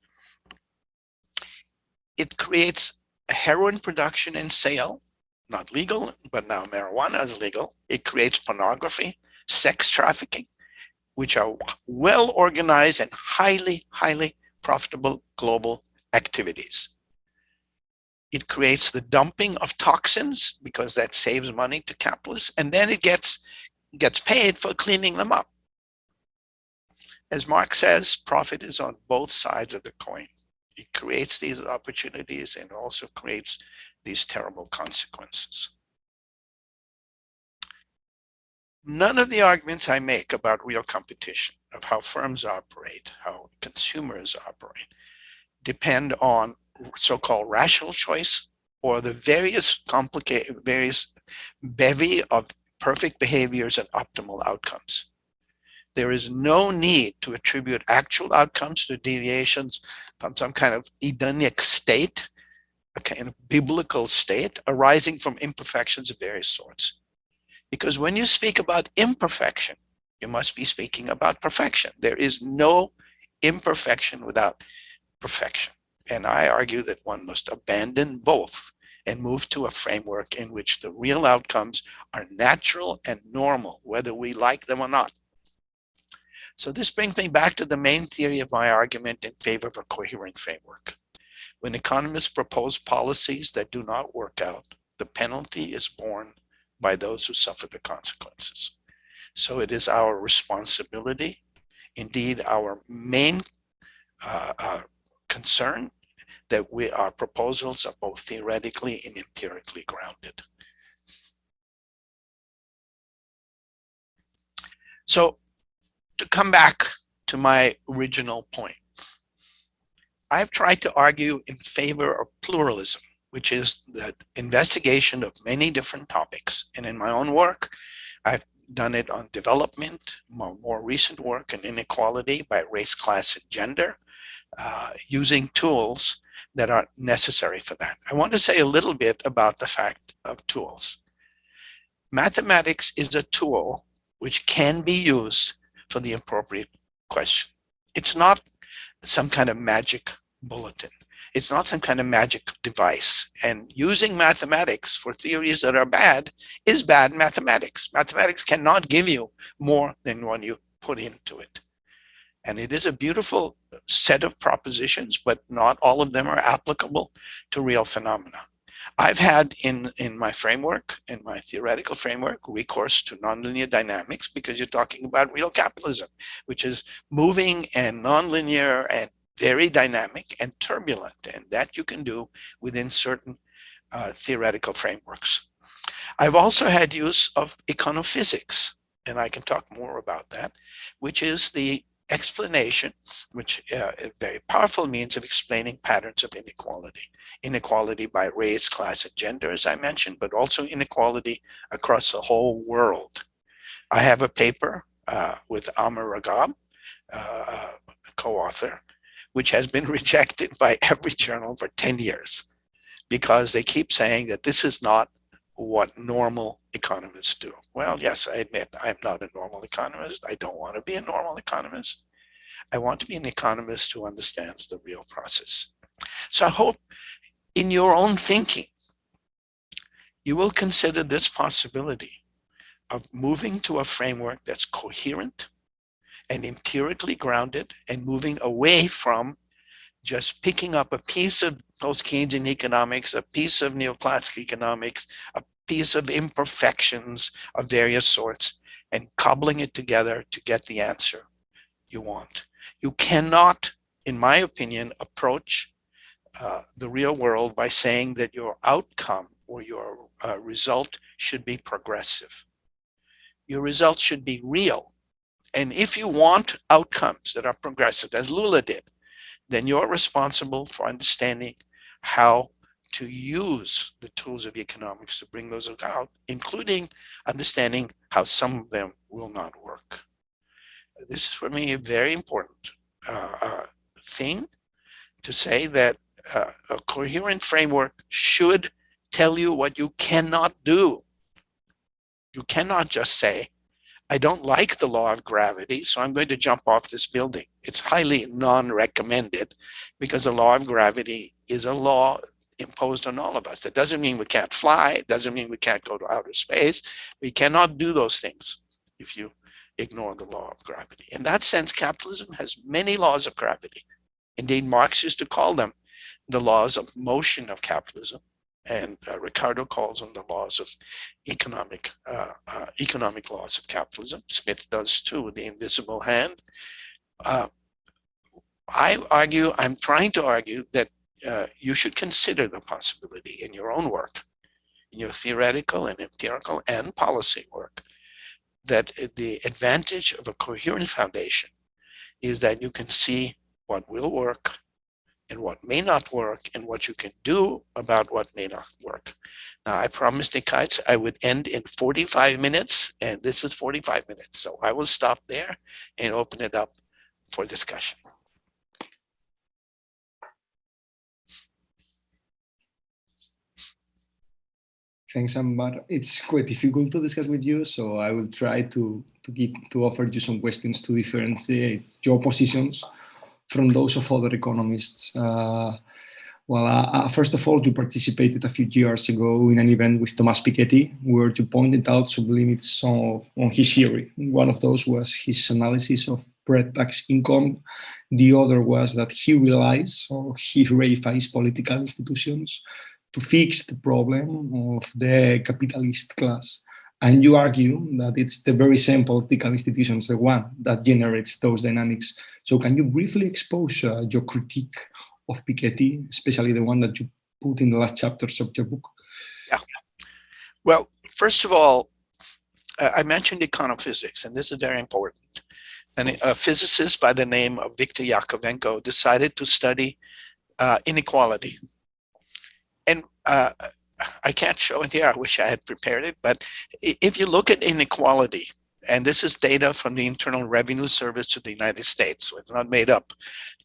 It creates heroin production and sale, not legal, but now marijuana is legal. It creates pornography, sex trafficking, which are well organized and highly, highly profitable global activities. It creates the dumping of toxins because that saves money to capitalists, and then it gets, gets paid for cleaning them up. As Marx says, profit is on both sides of the coin it creates these opportunities and also creates these terrible consequences. None of the arguments I make about real competition, of how firms operate, how consumers operate, depend on so-called rational choice or the various complicated, various bevy of perfect behaviors and optimal outcomes. There is no need to attribute actual outcomes to deviations from some kind of Edenic state, a kind of biblical state arising from imperfections of various sorts. Because when you speak about imperfection, you must be speaking about perfection. There is no imperfection without perfection. And I argue that one must abandon both and move to a framework in which the real outcomes are natural and normal, whether we like them or not. So this brings me back to the main theory of my argument in favor of a coherent framework. When economists propose policies that do not work out, the penalty is borne by those who suffer the consequences. So it is our responsibility, indeed our main uh, uh, concern, that we, our proposals are both theoretically and empirically grounded. So to come back to my original point, I've tried to argue in favor of pluralism, which is the investigation of many different topics. And in my own work, I've done it on development, more, recent work in inequality by race, class, and gender, uh, using tools that are necessary for that. I want to say a little bit about the fact of tools. Mathematics is a tool which can be used for the appropriate question. It's not some kind of magic bulletin. It's not some kind of magic device. And using mathematics for theories that are bad is bad mathematics. Mathematics cannot give you more than what you put into it. And it is a beautiful set of propositions, but not all of them are applicable to real phenomena. I've had in, in my framework, in my theoretical framework, recourse to nonlinear dynamics because you're talking about real capitalism, which is moving and nonlinear and very dynamic and turbulent. And that you can do within certain uh, theoretical frameworks. I've also had use of econophysics, and I can talk more about that, which is the explanation, which uh, a very powerful means of explaining patterns of inequality. Inequality by race, class, and gender, as I mentioned, but also inequality across the whole world. I have a paper uh, with Amr Ragab, uh, co-author, which has been rejected by every journal for 10 years because they keep saying that this is not what normal economists do. Well, yes, I admit I'm not a normal economist. I don't want to be a normal economist. I want to be an economist who understands the real process. So I hope in your own thinking, you will consider this possibility of moving to a framework that's coherent and empirically grounded and moving away from just picking up a piece of post-Keynesian economics, a piece of neoclassical economics, a piece of imperfections of various sorts, and cobbling it together to get the answer you want. You cannot, in my opinion, approach uh, the real world by saying that your outcome or your uh, result should be progressive. Your result should be real. And if you want outcomes that are progressive, as Lula did, then you're responsible for understanding how to use the tools of economics to bring those about, including understanding how some of them will not work. This is for me a very important uh, uh, thing to say that uh, a coherent framework should tell you what you cannot do. You cannot just say, I don't like the law of gravity, so I'm going to jump off this building. It's highly non-recommended because the law of gravity is a law imposed on all of us. That doesn't mean we can't fly. It doesn't mean we can't go to outer space. We cannot do those things if you ignore the law of gravity. In that sense, capitalism has many laws of gravity. Indeed, Marx used to call them the laws of motion of capitalism. And uh, Ricardo calls them the laws of economic uh, uh, economic laws of capitalism. Smith does too, with the invisible hand. Uh, I argue, I'm trying to argue that uh, you should consider the possibility in your own work, in your theoretical and empirical and policy work, that the advantage of a coherent foundation is that you can see what will work and what may not work and what you can do about what may not work. Now, I promised Nikaites I would end in 45 minutes, and this is 45 minutes. So I will stop there and open it up for discussion. Thanks, Anwar. It's quite difficult to discuss with you, so I will try to to give to offer you some questions to differentiate your positions from those of other economists. Uh, well, uh, uh, first of all, you participated a few years ago in an event with Thomas Piketty, where you pointed out some limits of, on his theory. One of those was his analysis of pre-tax income. The other was that he relies or he reifies political institutions to fix the problem of the capitalist class. And you argue that it's the very same political institutions, the one that generates those dynamics. So can you briefly expose uh, your critique of Piketty, especially the one that you put in the last chapters of your book? Yeah. Well, first of all, uh, I mentioned econophysics, and this is very important. And a physicist by the name of Viktor Yakovenko decided to study uh, inequality uh, I can't show it here. I wish I had prepared it. But if you look at inequality, and this is data from the Internal Revenue Service to the United States, so it's not made up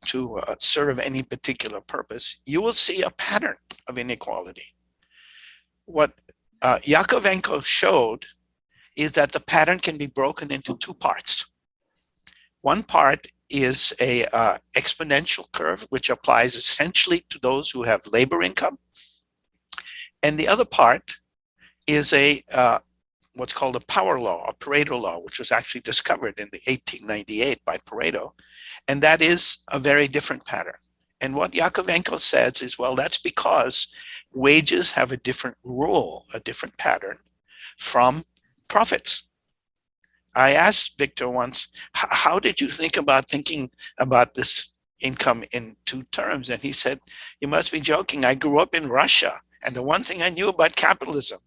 to uh, serve any particular purpose, you will see a pattern of inequality. What uh, Yakovenko showed is that the pattern can be broken into two parts. One part is a uh, exponential curve, which applies essentially to those who have labor income and the other part is a uh, what's called a power law, a Pareto law, which was actually discovered in the 1898 by Pareto. And that is a very different pattern. And what Yakovenko says is, well, that's because wages have a different rule, a different pattern from profits. I asked Victor once, how did you think about thinking about this income in two terms? And he said, you must be joking. I grew up in Russia and the one thing I knew about capitalism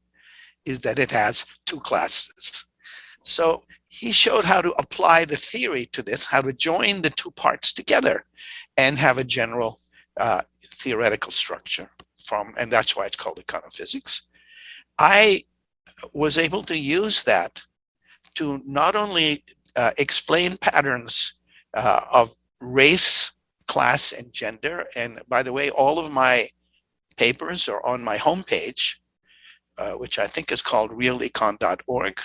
is that it has two classes. So he showed how to apply the theory to this, how to join the two parts together and have a general uh, theoretical structure from, and that's why it's called econophysics. I was able to use that to not only uh, explain patterns uh, of race, class, and gender. And by the way, all of my papers are on my homepage, uh, which I think is called realecon.org.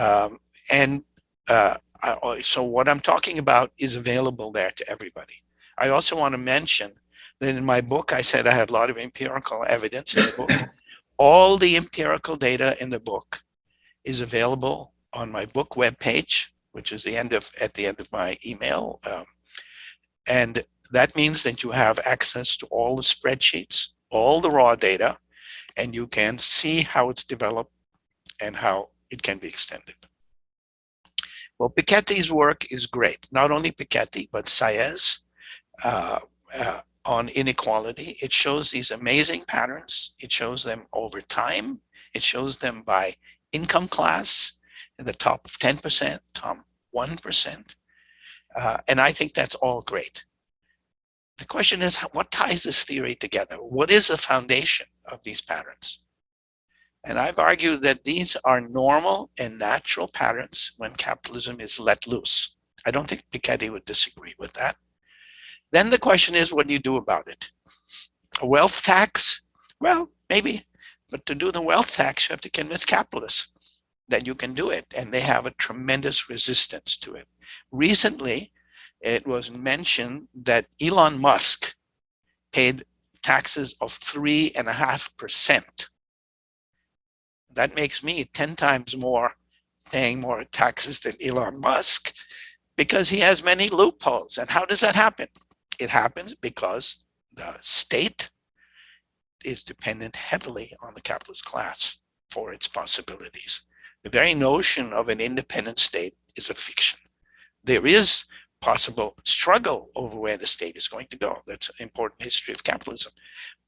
Um, and uh, I, so what I'm talking about is available there to everybody. I also want to mention that in my book, I said I had a lot of empirical evidence in the book. All the empirical data in the book is available on my book webpage, which is the end of at the end of my email. Um, and that means that you have access to all the spreadsheets, all the raw data and you can see how it's developed and how it can be extended. Well, Piketty's work is great. Not only Piketty, but Saez, uh, uh, on inequality. It shows these amazing patterns. It shows them over time. It shows them by income class, in the top 10%, top 1%. Uh, and I think that's all great. The question is, what ties this theory together? What is the foundation of these patterns? And I've argued that these are normal and natural patterns when capitalism is let loose. I don't think Piketty would disagree with that. Then the question is, what do you do about it? A wealth tax? Well, maybe. But to do the wealth tax, you have to convince capitalists that you can do it. And they have a tremendous resistance to it. Recently, it was mentioned that Elon Musk paid taxes of three and a half percent. That makes me 10 times more paying more taxes than Elon Musk because he has many loopholes. And how does that happen? It happens because the state is dependent heavily on the capitalist class for its possibilities. The very notion of an independent state is a fiction. There is possible struggle over where the state is going to go. That's an important history of capitalism.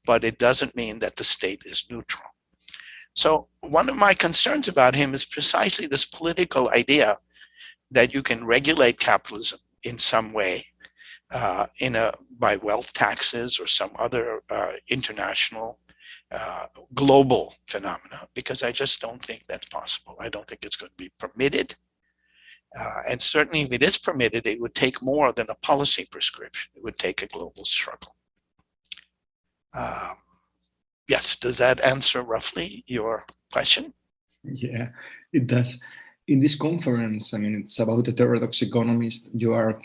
But it doesn't mean that the state is neutral. So one of my concerns about him is precisely this political idea that you can regulate capitalism in some way uh, in a by wealth taxes or some other uh, international uh, global phenomena because I just don't think that's possible. I don't think it's going to be permitted. Uh, and certainly if it is permitted, it would take more than a policy prescription. It would take a global struggle. Um, yes, does that answer roughly your question? Yeah, it does. In this conference, I mean, it's about the heterodox economists. You are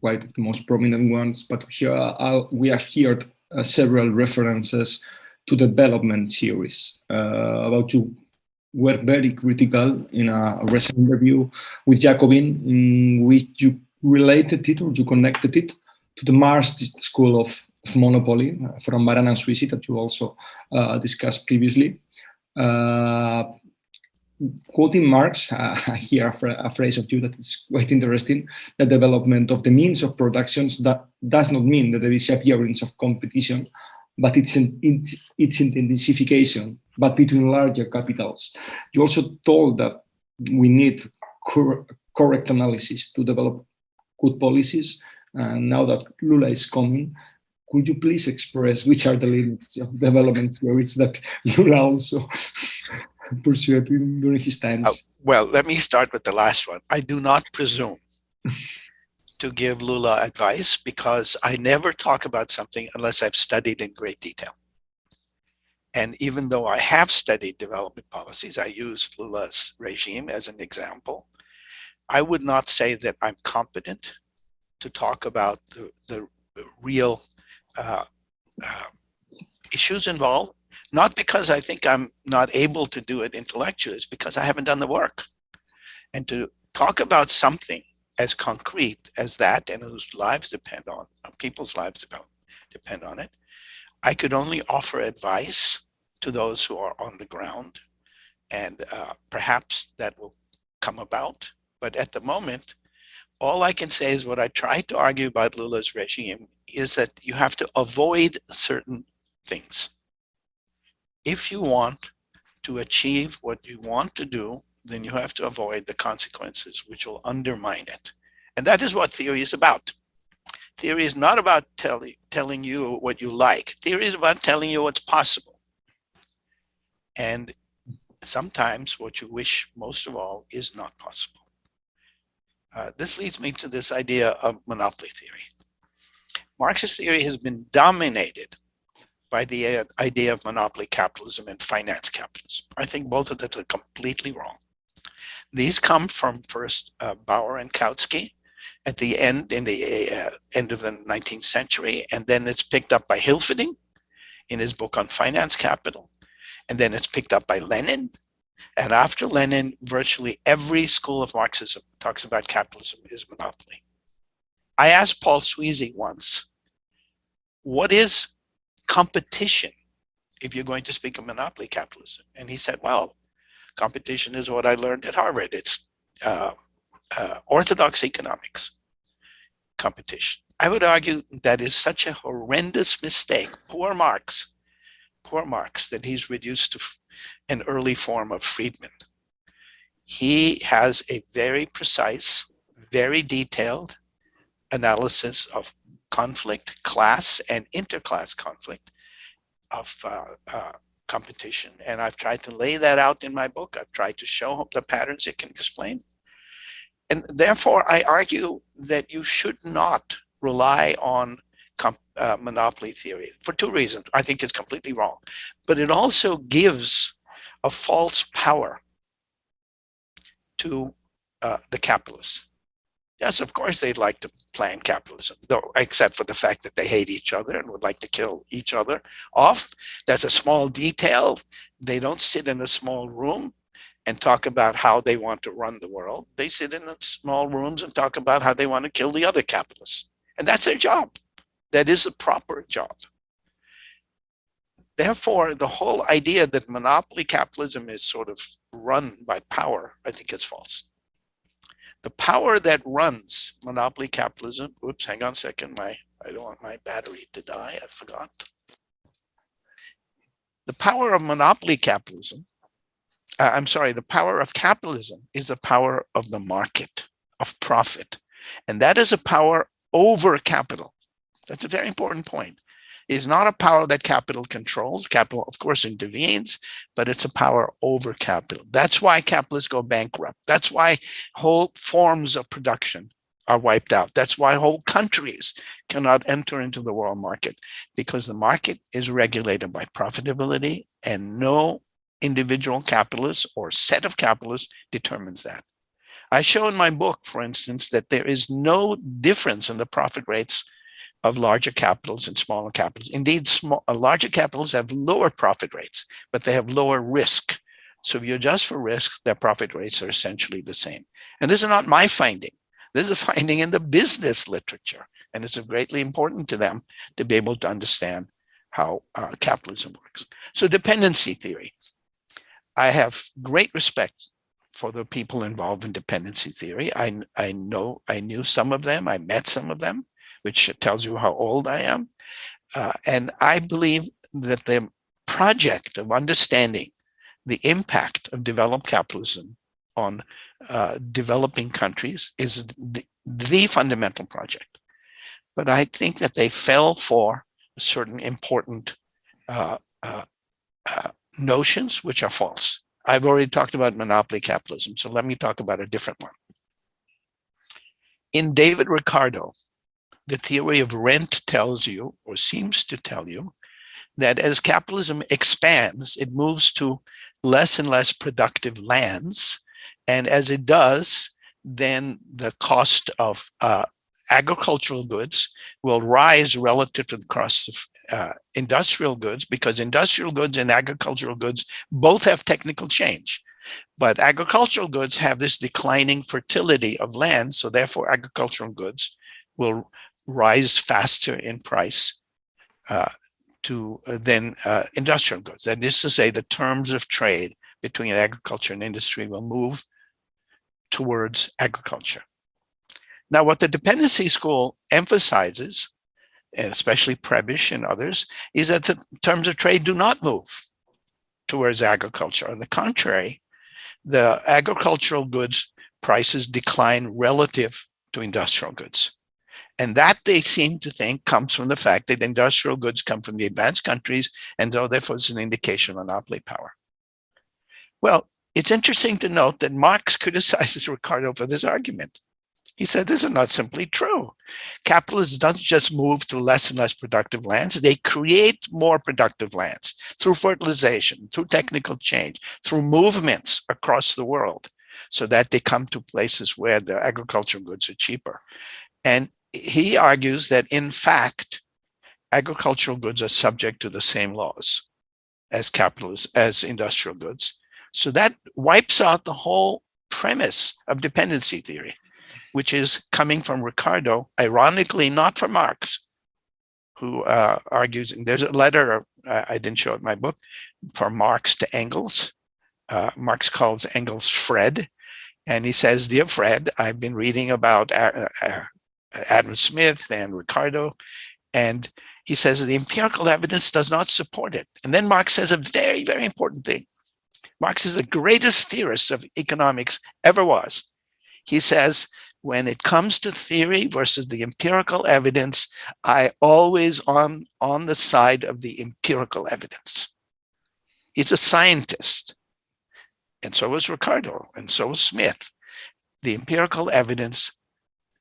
quite the most prominent ones, but here uh, we have heard uh, several references to development theories. Uh, about you were very critical in a recent interview with Jacobin, in which you related it or you connected it to the Marx school of, of monopoly uh, from Baran and Sweezy that you also uh, discussed previously. Uh, quoting Marx, uh, I hear a, phrase of you that is quite interesting. The development of the means of productions that does not mean that there is appearance of competition, but it's in, it's intensification, but between larger capitals. You also told that we need cor correct analysis to develop good policies. And now that Lula is coming, could you please express which are the limits of development theories that Lula also pursued during his times? Oh, well, let me start with the last one. I do not presume to give Lula advice because I never talk about something unless I've studied in great detail. And even though I have studied development policies, I use Lula's regime as an example. I would not say that I'm competent to talk about the, the real uh, uh, issues involved, not because I think I'm not able to do it intellectually, it's because I haven't done the work. And to talk about something as concrete as that and whose lives depend on, people's lives depend, depend on it. I could only offer advice to those who are on the ground and uh, perhaps that will come about. But at the moment, all I can say is what I tried to argue about Lula's regime is that you have to avoid certain things. If you want to achieve what you want to do, then you have to avoid the consequences which will undermine it. And that is what theory is about. Theory is not about tell, telling you what you like. Theory is about telling you what's possible. And sometimes what you wish most of all is not possible. Uh, this leads me to this idea of monopoly theory. Marxist theory has been dominated by the uh, idea of monopoly capitalism and finance capitalism. I think both of them are completely wrong. These come from first uh, Bauer and Kautsky at the end, in the uh, end of the 19th century, and then it's picked up by Hilferding in his book on finance capital, and then it's picked up by Lenin. And after Lenin, virtually every school of Marxism talks about capitalism is monopoly. I asked Paul Sweezy once, what is competition if you're going to speak of monopoly capitalism? And he said, well, competition is what I learned at Harvard. It's uh, uh, orthodox economics competition. I would argue that is such a horrendous mistake. Poor Marx, poor Marx, that he's reduced to an early form of Friedman. He has a very precise, very detailed analysis of conflict, class and interclass conflict of uh, uh, competition. And I've tried to lay that out in my book. I've tried to show the patterns it can explain. And therefore, I argue that you should not rely on uh, monopoly theory for two reasons. I think it's completely wrong, but it also gives a false power to uh, the capitalists. Yes, of course, they'd like to plan capitalism, though, except for the fact that they hate each other and would like to kill each other off. That's a small detail. They don't sit in a small room and talk about how they want to run the world. They sit in small rooms and talk about how they want to kill the other capitalists. And that's their job. That is a proper job. Therefore, the whole idea that monopoly capitalism is sort of run by power, I think is false. The power that runs monopoly capitalism, oops, hang on a second, my, I don't want my battery to die, I forgot. The power of monopoly capitalism, uh, I'm sorry, the power of capitalism is the power of the market, of profit. And that is a power over capital. That's a very important point. It is not a power that capital controls. Capital, of course, intervenes, but it's a power over capital. That's why capitalists go bankrupt. That's why whole forms of production are wiped out. That's why whole countries cannot enter into the world market because the market is regulated by profitability and no individual capitalist or set of capitalists determines that. I show in my book, for instance, that there is no difference in the profit rates of larger capitals and smaller capitals. Indeed, small, uh, larger capitals have lower profit rates, but they have lower risk. So if you adjust for risk, their profit rates are essentially the same. And this is not my finding. This is a finding in the business literature. And it's greatly important to them to be able to understand how uh, capitalism works. So dependency theory. I have great respect for the people involved in dependency theory. I, I know, I knew some of them, I met some of them, which tells you how old I am. Uh, and I believe that the project of understanding the impact of developed capitalism on uh, developing countries is the, the fundamental project. But I think that they fell for certain important uh, uh, uh notions which are false. I've already talked about monopoly capitalism, so let me talk about a different one. In David Ricardo, the theory of rent tells you, or seems to tell you, that as capitalism expands, it moves to less and less productive lands. And as it does, then the cost of uh, agricultural goods will rise relative to the cost of uh, industrial goods because industrial goods and agricultural goods both have technical change. But agricultural goods have this declining fertility of land, so therefore agricultural goods will rise faster in price uh, to uh, than uh, industrial goods. That is to say, the terms of trade between agriculture and industry will move towards agriculture. Now, what the dependency school emphasizes and especially Prebisch and others, is that the terms of trade do not move towards agriculture. On the contrary, the agricultural goods prices decline relative to industrial goods. And that they seem to think comes from the fact that industrial goods come from the advanced countries, and so therefore it's an indication of monopoly power. Well, it's interesting to note that Marx criticizes Ricardo for this argument. He said, this is not simply true. Capitalists don't just move to less and less productive lands. They create more productive lands through fertilization, through mm-hmm. technical change, through movements across the world so that they come to places where the agricultural goods are cheaper. And he argues that in fact, agricultural goods are subject to the same laws as capitalist, as industrial goods. So that wipes out the whole premise of dependency theory which is coming from Ricardo, ironically not from Marx, who uh, argues, and there's a letter, uh, I didn't show it in my book, from Marx to Engels. Uh, Marx calls Engels Fred, and he says, dear Fred, I've been reading about uh, uh, Adam Smith and Ricardo. And he says the empirical evidence does not support it. And then Marx says a very, very important thing. Marx is the greatest theorist of economics ever was. He says, when it comes to theory versus the empirical evidence, I always on, on the side of the empirical evidence. He's a scientist. And so was Ricardo, and so was Smith. The empirical evidence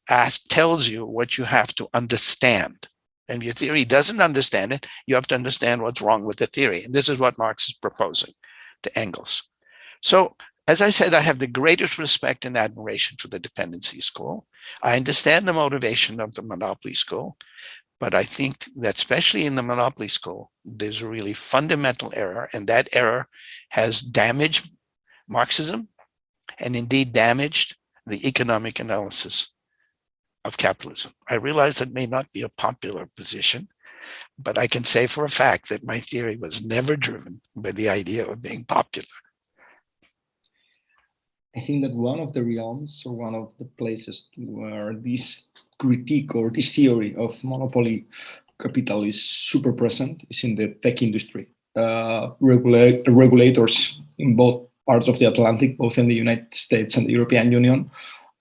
asks, tells you what you have to understand. And if your theory doesn't understand it, you have to understand what's wrong with the theory. And this is what Marx is proposing to Engels. So as I said, I have the greatest respect and admiration for the dependency school. I understand the motivation of the monopoly school, but I think that especially in the monopoly school, there's a really fundamental error, and that error has damaged Marxism and indeed damaged the economic analysis of capitalism. I realize that may not be a popular position, but I can say for a fact that my theory was never driven by the idea of being popular. I think that one of the realms or one of the places where this critique or this theory of monopoly capital is super present is in the tech industry. Uh, regula regulators in both parts of the Atlantic, both in the United States and the European Union,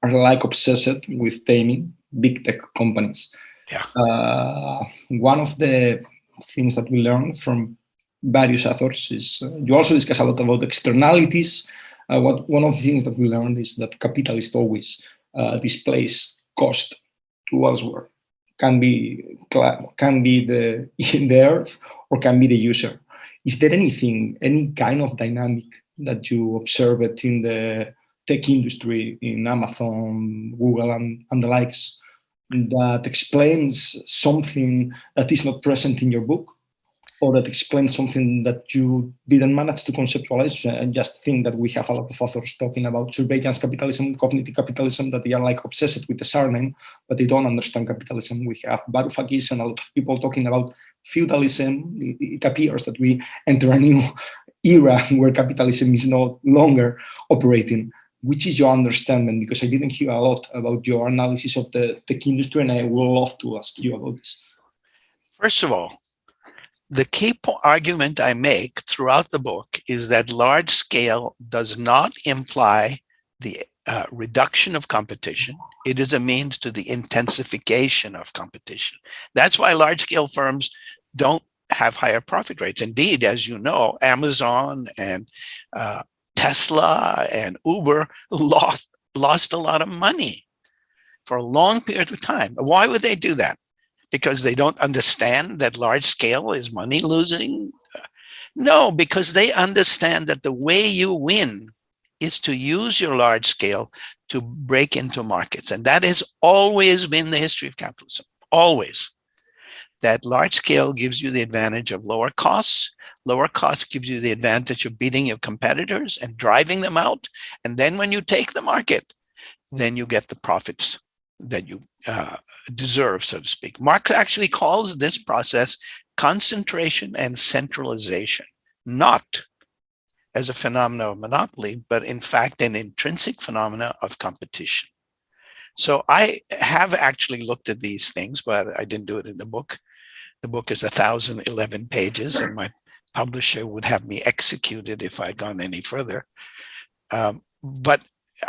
are like obsessed with taming big tech companies. Yeah. Uh, one of the things that we learn from various authors is uh, you also discuss a lot about externalities. Uh, what one of the things that we learned is that capitalist always uh, cost to elsewhere. Can be can be the in the earth or can be the user. Is there anything, any kind of dynamic that you observe it in the tech industry, in Amazon, Google, and, and the likes, that explains something that is not present in your book or that explains something that you didn't manage to conceptualize uh, and just think that we have a lot of authors talking about surveillance capitalism, cognitive capitalism, that they are like obsessed with the surname, but they don't understand capitalism. We have Varoufakis and a lot of people talking about feudalism. It appears that we enter a new era where capitalism is no longer operating which is your understanding? Because I didn't hear a lot about your analysis of the tech industry, and I would love to ask you about this. First of all, the key argument I make throughout the book is that large scale does not imply the uh, reduction of competition. It is a means to the intensification of competition. That's why large scale firms don't have higher profit rates. Indeed, as you know, Amazon and uh, Tesla and Uber lost, lost a lot of money for a long period of time. Why would they do that? Because they don't understand that large scale is money losing? No, because they understand that the way you win is to use your large scale to break into markets. And that has always been the history of capitalism, always. That large scale gives you the advantage of lower costs, Lower costs gives you the advantage of beating your competitors and driving them out. And then when you take the market, then you get the profits that you uh, deserve, so to speak. Marx actually calls this process concentration and centralization, not as a phenomena of monopoly, but in fact, an intrinsic phenomena of competition. So I have actually looked at these things, but I didn't do it in the book. The book is 1,011 pages and my publisher would have me executed if I'd gone any further. Um, but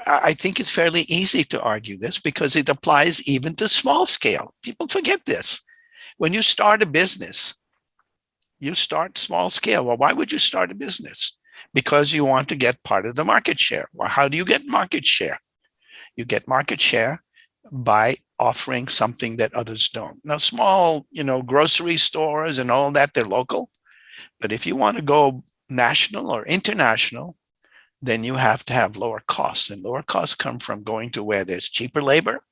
I think it's fairly easy to argue this because it applies even to small scale. People forget this. When you start a business, you start small scale. Well, why would you start a business? Because you want to get part of the market share. Well, how do you get market share? You get market share by offering something that others don't. Now, small, you know, grocery stores and all that, they're local. But if you want to go national or international, then you have to have lower costs. And lower costs come from going to where there's cheaper labor.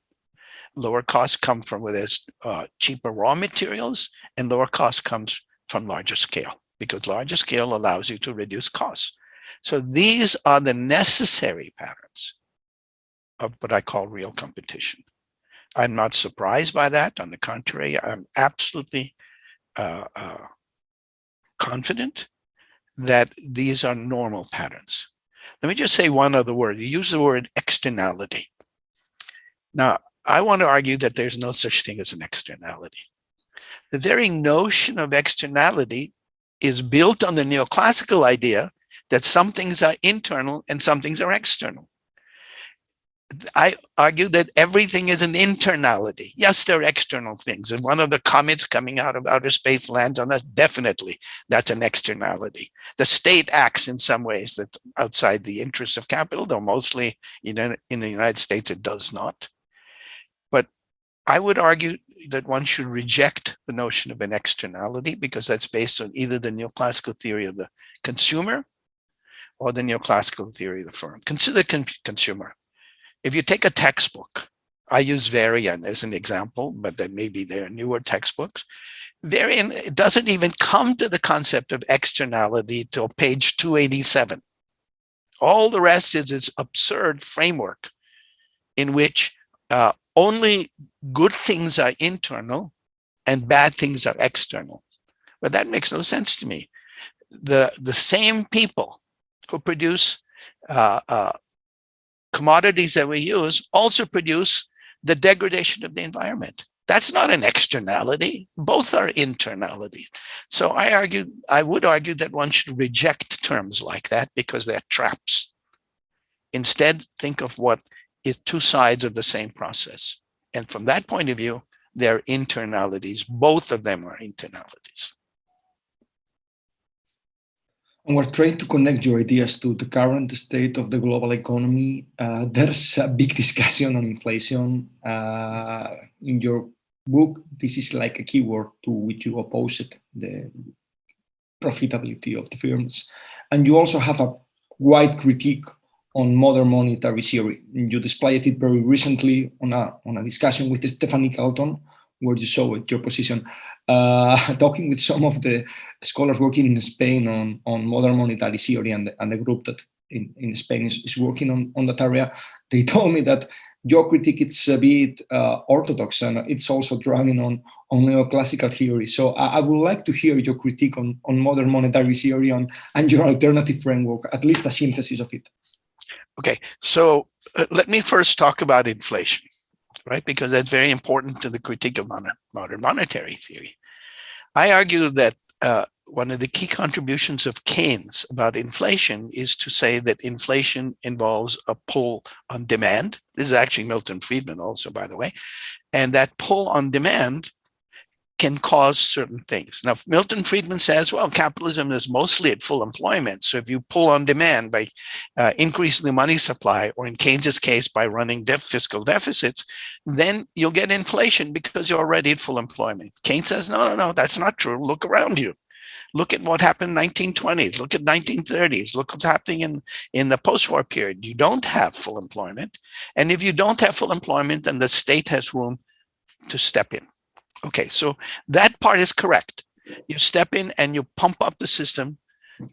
Lower costs come from where there's uh, cheaper raw materials. And lower cost comes from larger scale because larger scale allows you to reduce costs. So these are the necessary patterns of what I call real competition. I'm not surprised by that. On the contrary, I'm absolutely uh, uh, confident that these are normal patterns. Let me just say one other word. You use the word externality. Now, I want to argue that there's no such thing as an externality. The very notion of externality is built on the neoclassical idea that some things are internal and some things are external. I argue that everything is an internality. Yes, there are external things. And one of the comets coming out of outer space lands on us, definitely that's an externality. The state acts in some ways that outside the interests of capital, though mostly in, in the United States it does not. But I would argue that one should reject the notion of an externality because that's based on either the neoclassical theory of the consumer or the neoclassical theory of the firm. Consider con consumer. If you take a textbook, I use Varian as an example, but then maybe there are newer textbooks. Varian doesn't even come to the concept of externality till page 287. All the rest is this absurd framework in which uh, only good things are internal and bad things are external. But that makes no sense to me. The, the same people who produce uh, uh, commodities that we use also produce the degradation of the environment. That's not an externality. Both are internality. So I argue, I would argue that one should reject terms like that because they're traps. Instead, think of what is two sides of the same process. And from that point of view, they're internalities. Both of them are internalities. We're trying to connect your ideas to the current state of the global economy. Uh, there's a big discussion on inflation. Uh, in your book, this is like a keyword to which you oppose it, the profitability of the firms. And you also have a wide critique on modern monetary theory. You displayed it very recently on a, on a discussion with Stephanie Kelton, where you saw it, your position. Uh, talking with some of the scholars working in Spain on, on modern monetary theory and the, and the group that in, in Spain is, is working on, on that area, they told me that your critique is a bit uh, orthodox and it's also drawing on, on neoclassical theory. So I, I, would like to hear your critique on, on modern monetary theory on, and your alternative framework, at least a synthesis of it. Okay, so uh, let me first talk about inflation right? Because that's very important to the critique of modern monetary theory. I argue that uh, one of the key contributions of Keynes about inflation is to say that inflation involves a pull on demand. This is actually Milton Friedman also, by the way. And that pull on demand can cause certain things. Now, Milton Friedman says, well, capitalism is mostly at full employment. So if you pull on demand by uh, increasing the money supply, or in Keynes's case, by running def fiscal deficits, then you'll get inflation because you're already at full employment. Keynes says, no, no, no, that's not true. Look around you. Look at what happened in 1920s. Look at 1930s. Look what's happening in, in the post-war period. You don't have full employment. And if you don't have full employment, then the state has room to step in. Okay, so that part is correct. You step in and you pump up the system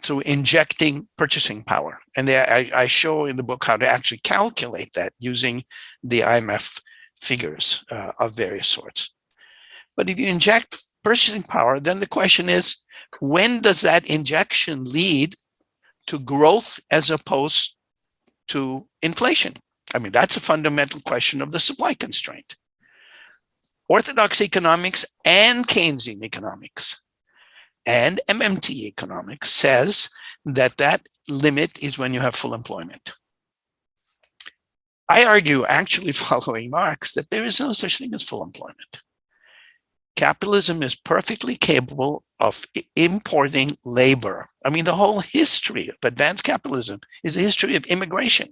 through injecting purchasing power. And I, I, show in the book how to actually calculate that using the IMF figures uh, of various sorts. But if you inject purchasing power, then the question is, when does that injection lead to growth as opposed to inflation? I mean, that's a fundamental question of the supply constraint. Orthodox economics and Keynesian economics and MMT economics says that that limit is when you have full employment. I argue, actually following Marx, that there is no such thing as full employment. Capitalism is perfectly capable of importing labor. I mean, the whole history of advanced capitalism is a history of immigration,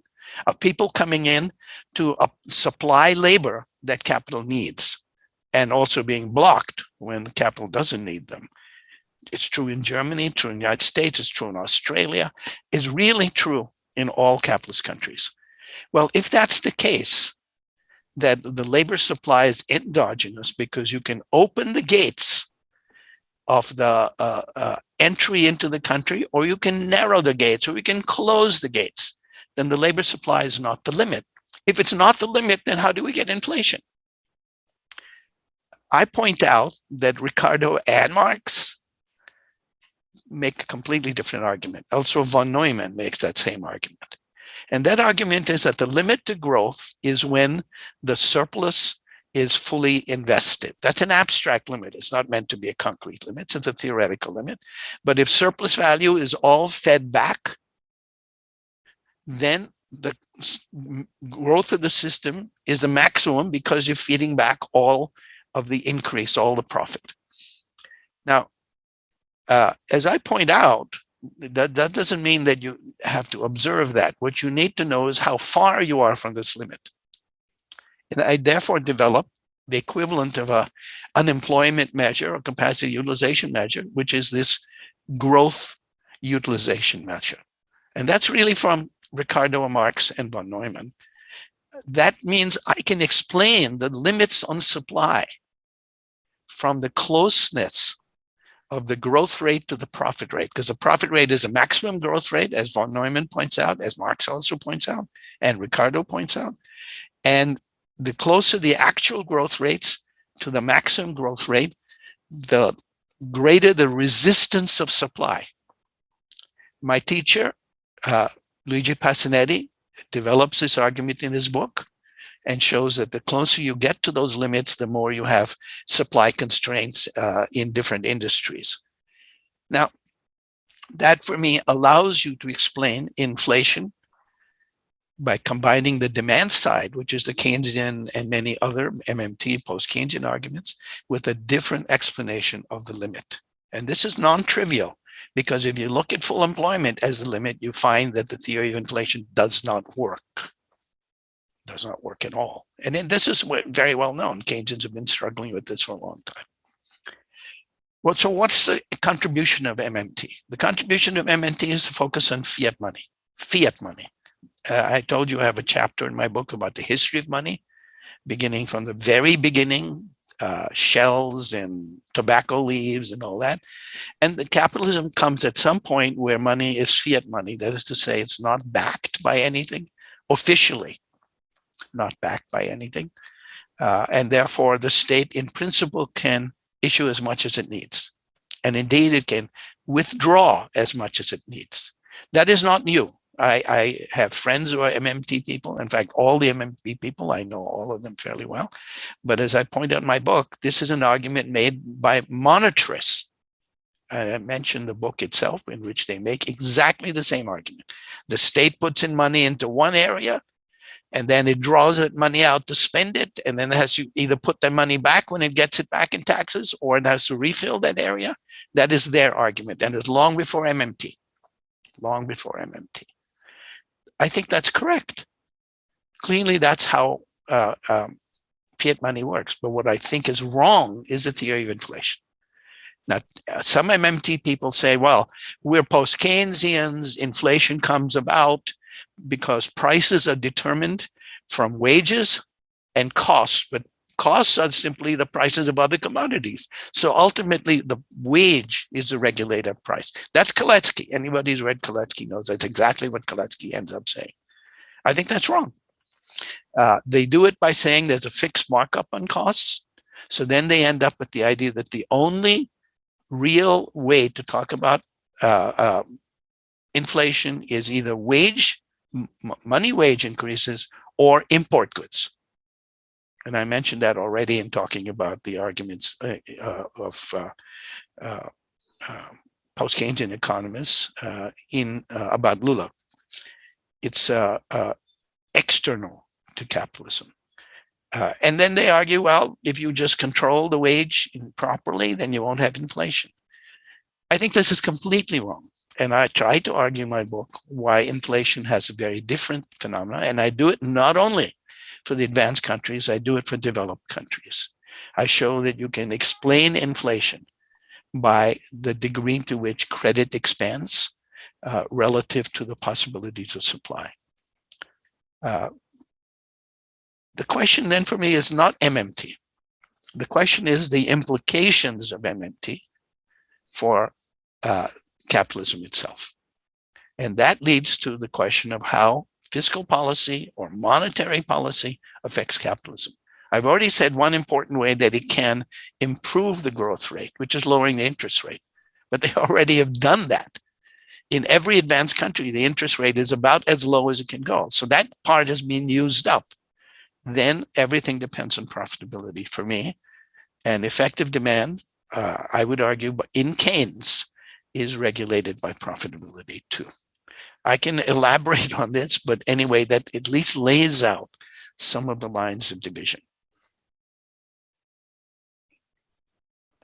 of people coming in to uh, supply labor that capital needs and also being blocked when capital doesn't need them. It's true in Germany, true in the United States, it's true in Australia, it's really true in all capitalist countries. Well, if that's the case, that the labor supply is endogenous because you can open the gates of the uh, uh, entry into the country, or you can narrow the gates, or you can close the gates, then the labor supply is not the limit. If it's not the limit, then how do we get inflation? I point out that Ricardo and Marx make a completely different argument. Also, von Neumann makes that same argument. And that argument is that the limit to growth is when the surplus is fully invested. That's an abstract limit. It's not meant to be a concrete limit. It's a theoretical limit. But if surplus value is all fed back, then the growth of the system is the maximum because you're feeding back all of the increase, all the profit. Now, uh, as I point out, that, that doesn't mean that you have to observe that. What you need to know is how far you are from this limit. And I therefore develop the equivalent of a unemployment measure or capacity utilization measure, which is this growth utilization measure. And that's really from Ricardo Marx and von Neumann. That means I can explain the limits on supply from the closeness of the growth rate to the profit rate, because the profit rate is a maximum growth rate, as von Neumann points out, as Marx also points out, and Ricardo points out. And the closer the actual growth rates to the maximum growth rate, the greater the resistance of supply. My teacher, uh, Luigi Pasinetti, develops this argument in his book and shows that the closer you get to those limits, the more you have supply constraints uh, in different industries. Now, that for me allows you to explain inflation by combining the demand side, which is the Keynesian and many other MMT post-Keynesian arguments, with a different explanation of the limit. And this is non-trivial because if you look at full employment as the limit, you find that the theory of inflation does not work does not work at all. And then this is very well known. Keynesians have been struggling with this for a long time. Well, so what's the contribution of MMT? The contribution of MMT is to focus on fiat money, fiat money. Uh, I told you I have a chapter in my book about the history of money, beginning from the very beginning, uh, shells and tobacco leaves and all that. And the capitalism comes at some point where money is fiat money. That is to say, it's not backed by anything officially not backed by anything. Uh, and therefore the state in principle can issue as much as it needs. And indeed it can withdraw as much as it needs. That is not new. I, I have friends who are MMT people. In fact, all the MMT people, I know all of them fairly well. But as I point out in my book, this is an argument made by monetarists. I mentioned the book itself in which they make exactly the same argument. The state puts in money into one area and then it draws that money out to spend it and then it has to either put that money back when it gets it back in taxes or it has to refill that area. That is their argument and it's long before mmt long before mmt i think that's correct. Clearly that's how uh, um, fiat money works but what i think is wrong is the theory of inflation. Now, some MMT people say, well, we're post-Keynesians, inflation comes about because prices are determined from wages and costs, but costs are simply the prices of other commodities. So ultimately, the wage is the regulator price. That's Kalecki. Anybody who's read Kalecki knows that's exactly what Kalecki ends up saying. I think that's wrong. Uh, they do it by saying there's a fixed markup on costs. So then they end up with the idea that the only real way to talk about uh, uh, inflation is either wage money wage increases or import goods. And I mentioned that already in talking about the arguments uh, uh, of uh, uh um, post-Keynesian economists uh, in uh, about Lula. It's external to capitalism. and then they argue, well, if you just control the wage properly, then you won't have inflation. I think this is completely wrong. And I try to argue in my book why inflation has a very different phenomena. And I do it not only for the advanced countries, I do it for developed countries. I show that you can explain inflation by the degree to which credit expands uh, relative to the possibilities of supply. Uh, the question then for me is not MMT. The question is the implications of MMT for uh, capitalism itself. And that leads to the question of how fiscal policy or monetary policy affects capitalism. I've already said one important way that it can improve the growth rate, which is lowering the interest rate. But they already have done that. in every advanced country, the interest rate is about as low as it can go. So that part has been used up. Then everything depends on profitability for me. And effective demand, uh, I would argue, but in Keynes, is regulated by profitability too. I can elaborate on this, but anyway, that at least lays out some of the lines of division.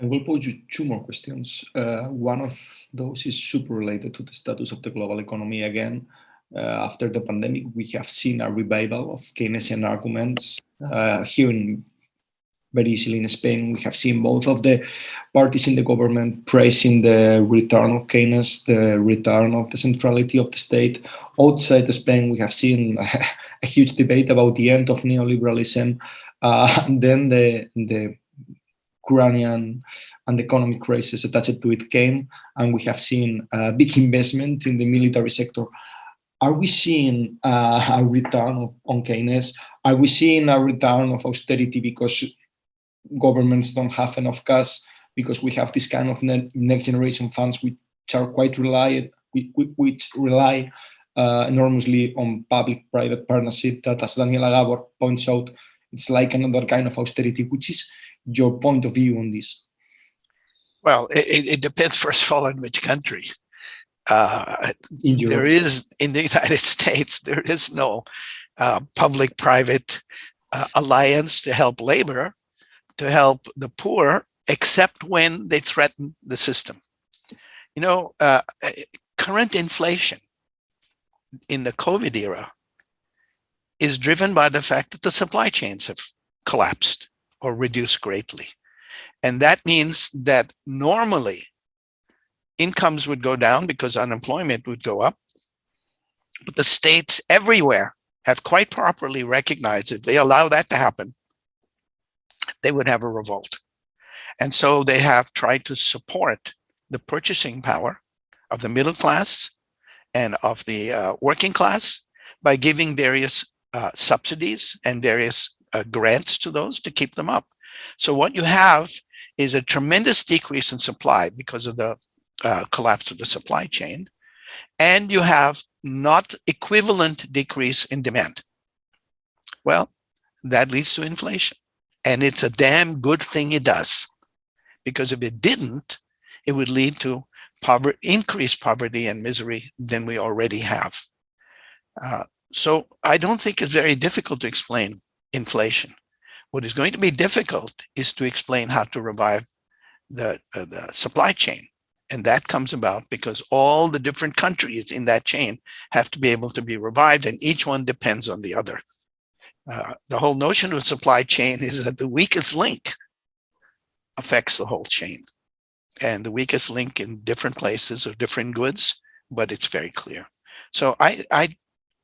I will pose you two more questions. Uh, one of those is super related to the status of the global economy again. Uh, after the pandemic, we have seen a revival of Keynesian arguments. Uh, here in very easily in Spain, we have seen both of the parties in the government praising the return of Keynes, the return of the centrality of the state. Outside Spain, we have seen a, a huge debate about the end of neoliberalism. Uh, and then the, the Ukrainian and economic crisis attached to it came, and we have seen a big investment in the military sector. Are we seeing uh, a return of, on Keynes? Are we seeing a return of austerity because governments don't have enough cash because we have this kind of next generation funds which are quite reliant, which rely uh, enormously on public-private partnership that, as Daniela Gabor points out, it's like another kind of austerity, which is your point of view on this? Well, it, it depends, first of all, on which country. Uh, there is, in the United States, there is no uh, public-private uh, alliance to help labor to help the poor, except when they threaten the system. You know, uh, current inflation in the COVID era is driven by the fact that the supply chains have collapsed or reduced greatly. And that means that normally incomes would go down because unemployment would go up. But the states everywhere have quite properly recognized if they allow that to happen, they would have a revolt. And so they have tried to support the purchasing power of the middle class and of the uh, working class by giving various uh, subsidies and various uh, grants to those to keep them up. So what you have is a tremendous decrease in supply because of the uh, collapse of the supply chain. And you have not equivalent decrease in demand. Well, that leads to inflation. And it's a damn good thing it does. Because if it didn't, it would lead to poverty, increased poverty and misery than we already have. Uh, so I don't think it's very difficult to explain inflation. What is going to be difficult is to explain how to revive the, uh, the supply chain. And that comes about because all the different countries in that chain have to be able to be revived and each one depends on the other. Uh, the whole notion of supply chain is that the weakest link affects the whole chain. And the weakest link in different places of different goods, but it's very clear. So I, I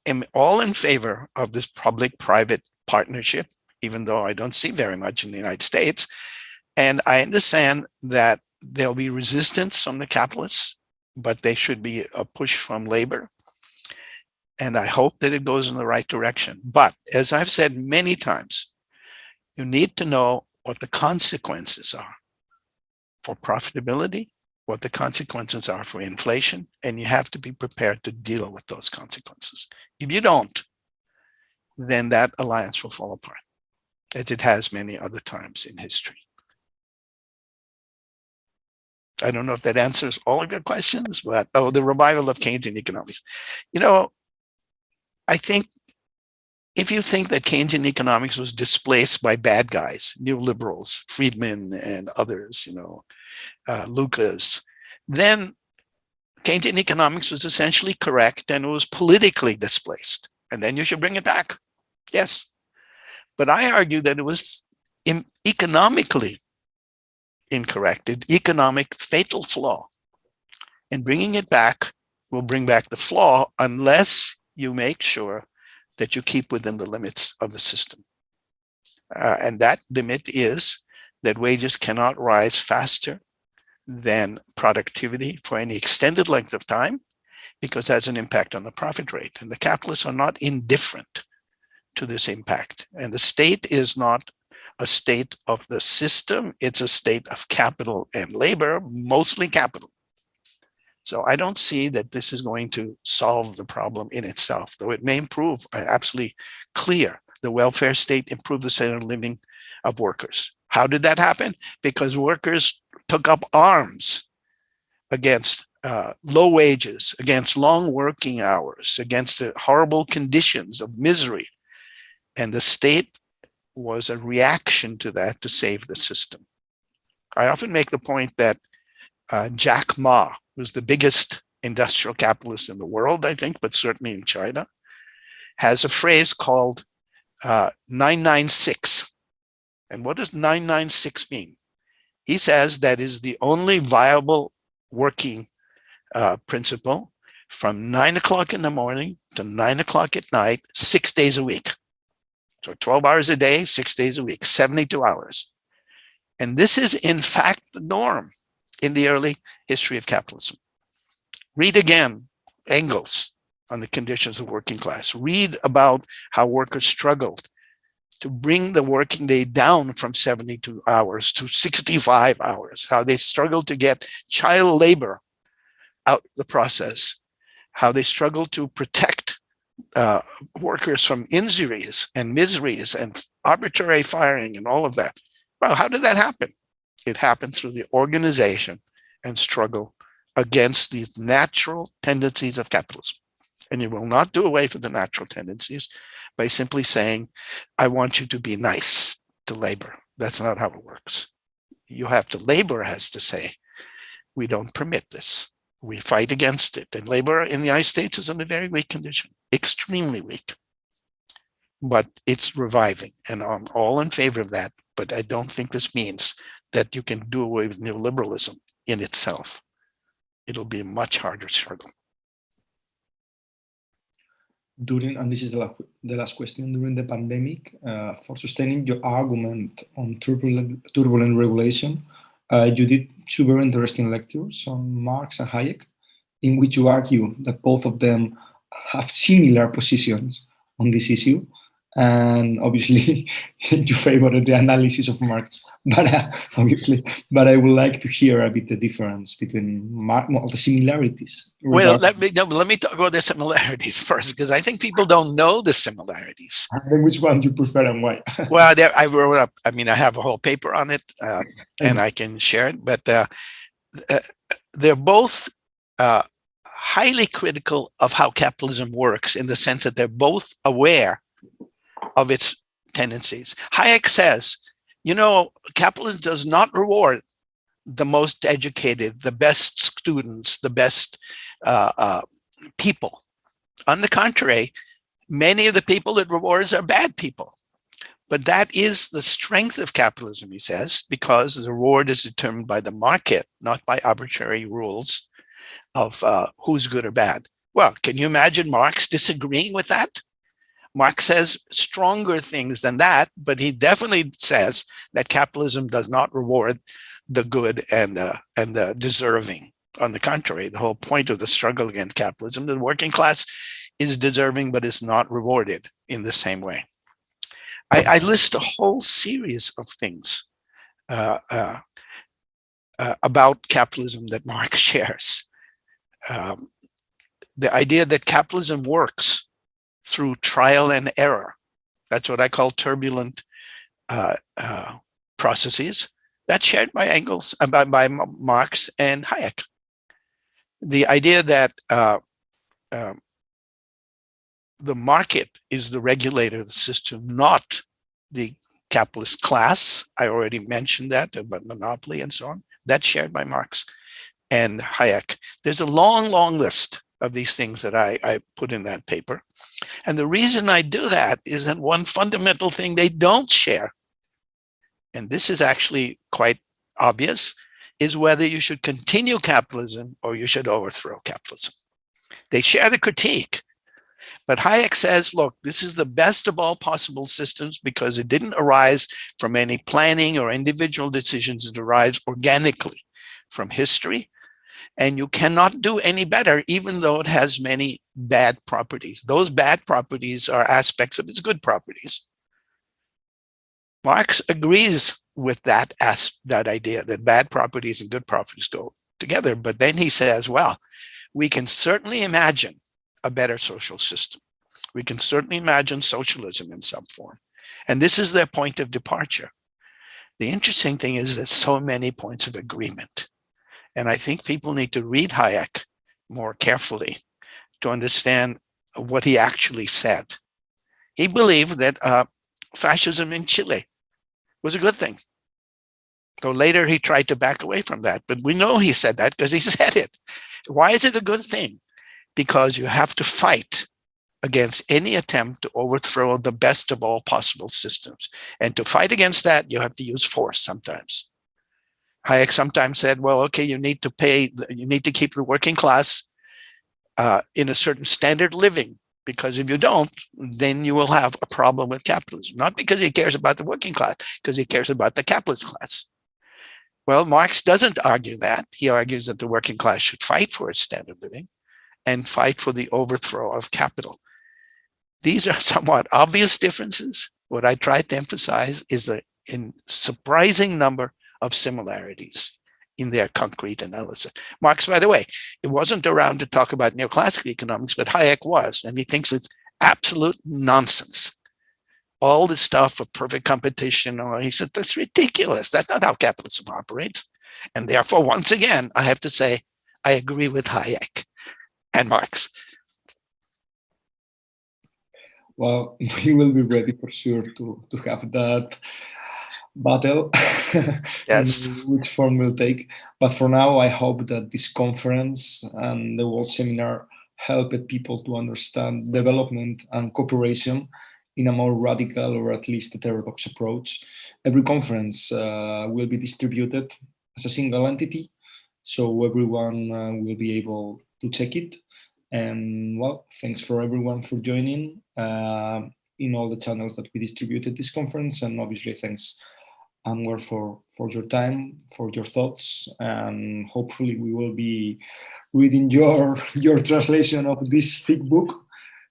am all in favor of this public-private partnership, even though I don't see very much in the United States. And I understand that there'll be resistance from the capitalists, but there should be a push from labor and I hope that it goes in the right direction. But as I've said many times, you need to know what the consequences are for profitability, what the consequences are for inflation, and you have to be prepared to deal with those consequences. If you don't, then that alliance will fall apart, as it has many other times in history. I don't know if that answers all of your questions, but oh, the revival of Keynesian economics. You know, I think if you think that Keynesian economics was displaced by bad guys, neoliberals, Friedman and others, you know, uh, Lucas, then Keynesian economics was essentially correct and it was politically displaced. And then you should bring it back. Yes. But I argue that it was economically incorrect, an economic fatal flaw. And bringing it back will bring back the flaw unless you make sure that you keep within the limits of the system. Uh, and that limit is that wages cannot rise faster than productivity for any extended length of time because that's an impact on the profit rate. And the capitalists are not indifferent to this impact. And the state is not a state of the system, it's a state of capital and labor, mostly capital. So I don't see that this is going to solve the problem in itself, though it may improve, uh, absolutely clear, the welfare state, improved the standard of living of workers. How did that happen? Because workers took up arms against uh, low wages, against long working hours, against the horrible conditions of misery. And the state was a reaction to that to save the system. I often make the point that uh, Jack Ma who's the biggest industrial capitalist in the world, I think, but certainly in China, has a phrase called uh, 996. And what does 996 mean? He says that is the only viable working uh, principle from nine o'clock in the morning to nine o'clock at night, six days a week. So 12 hours a day, six days a week, 72 hours. And this is in fact the norm in the early history of capitalism. Read again Engels on the conditions of working class. Read about how workers struggled to bring the working day down from 72 hours to 65 hours, how they struggled to get child labor out the process, how they struggled to protect uh, workers from injuries and miseries and arbitrary firing and all of that. Well, how did that happen? It happened through the organization and struggle against these natural tendencies of capitalism. And you will not do away with the natural tendencies by simply saying, I want you to be nice to labor. That's not how it works. You have to, labor has to say, we don't permit this. We fight against it. And labor in the United States is in a very weak condition, extremely weak. But it's reviving and I'm all in favor of that. But I don't think this means that you can do away with neoliberalism in itself. It'll be a much harder struggle during, and this is the, last, the last question, during the pandemic, uh, for sustaining your argument on turbulent, turbulent regulation, uh, you did two very interesting lectures on Marx and Hayek, in which you argue that both of them have similar positions on this issue and obviously you favor the analysis of Marx, but uh, obviously, but I would like to hear a bit the difference between Marx, well, the similarities. Well, let me no, let me talk about the similarities first, because I think people don't know the similarities. And which one do you prefer and why? well, there, I wrote up. I mean, I have a whole paper on it, uh, and I can share it. But uh, uh, they're both uh, highly critical of how capitalism works, in the sense that they're both aware of its tendencies. Hayek says, you know, capitalism does not reward the most educated, the best students, the best uh, uh, people. On the contrary, many of the people it rewards are bad people. But that is the strength of capitalism, he says, because the reward is determined by the market, not by arbitrary rules of uh, who's good or bad. Well, can you imagine Marx disagreeing with that? Marx says stronger things than that, but he definitely says that capitalism does not reward the good and the, and the deserving. On the contrary, the whole point of the struggle against capitalism, the working class is deserving, but is not rewarded in the same way. I, I list a whole series of things uh, uh, uh, about capitalism that Marx shares. Um, the idea that capitalism works through trial and error. That's what I call turbulent uh, uh, processes. That's shared by Engels, uh, by, by Marx and Hayek. The idea that uh, um, the market is the regulator of the system, not the capitalist class. I already mentioned that about monopoly and so on. That's shared by Marx and Hayek. There's a long, long list of these things that I, I put in that paper. And the reason I do that is that one fundamental thing they don't share, and this is actually quite obvious, is whether you should continue capitalism or you should overthrow capitalism. They share the critique, but Hayek says, look, this is the best of all possible systems because it didn't arise from any planning or individual decisions. It arises organically from history and you cannot do any better, even though it has many bad properties. Those bad properties are aspects of its good properties. Marx agrees with that that idea that bad properties and good properties go together. But then he says, well, we can certainly imagine a better social system. We can certainly imagine socialism in some form. And this is their point of departure. The interesting thing is that so many points of agreement. And I think people need to read Hayek more carefully to understand what he actually said. He believed that uh, fascism in Chile was a good thing. So later he tried to back away from that, but we know he said that because he said it. Why is it a good thing? Because you have to fight against any attempt to overthrow the best of all possible systems. And to fight against that, you have to use force sometimes. Hayek sometimes said, well, okay, you need to pay, you need to keep the working class uh, in a certain standard living, because if you don't, then you will have a problem with capitalism. Not because he cares about the working class, because he cares about the capitalist class. Well, Marx doesn't argue that. He argues that the working class should fight for its standard living and fight for the overthrow of capital. These are somewhat obvious differences. What I tried to emphasize is that in surprising number of similarities in their concrete analysis. Marx, by the way, it wasn't around to talk about neoclassical economics, but Hayek was, and he thinks it's absolute nonsense. All the stuff of perfect competition, or he said, that's ridiculous. That's not how capitalism operates. And therefore, once again, I have to say, I agree with Hayek and Marx. Well, we will be ready for sure to, to have that battle, yes. which form will take. But for now, I hope that this conference and the World Seminar helped people to understand development and cooperation in a more radical or at least heterodox approach. Every conference uh, will be distributed as a single entity, so everyone uh, will be able to check it. And well, thanks for everyone for joining uh, in all the channels that we distributed this conference. And obviously thanks Anwar for, for your time, for your thoughts, and hopefully we will be reading your, your translation of this thick book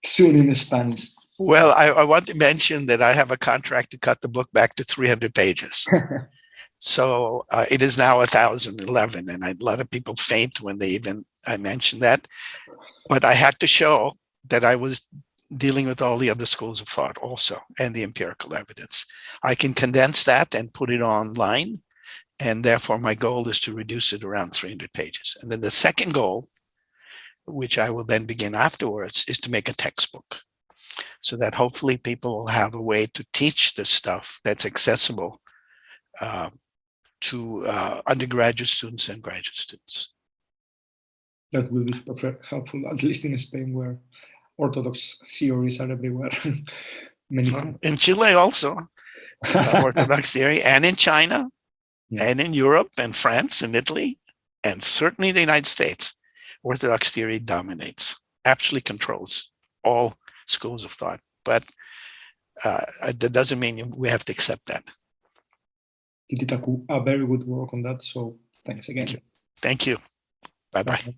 soon in Spanish. Well, I, I want to mention that I have a contract to cut the book back to 300 pages. so uh, it is now 1011 and a lot of people faint when they even I mentioned that. But I had to show that I was dealing with all the other schools of thought also and the empirical evidence. I can condense that and put it online. And therefore my goal is to reduce it around 300 pages. And then the second goal, which I will then begin afterwards, is to make a textbook so that hopefully people will have a way to teach this stuff that's accessible uh, to uh, undergraduate students and graduate students. That will be helpful, at least in Spain, where Orthodox theories are everywhere. Many in Chile also, Orthodox theory, and in China, yeah. and in Europe, and France, and Italy, and certainly the United States, Orthodox theory dominates, actually controls all schools of thought. But uh, that doesn't mean we have to accept that. You did a, a very good work on that, so thanks again. Thank you. Bye-bye.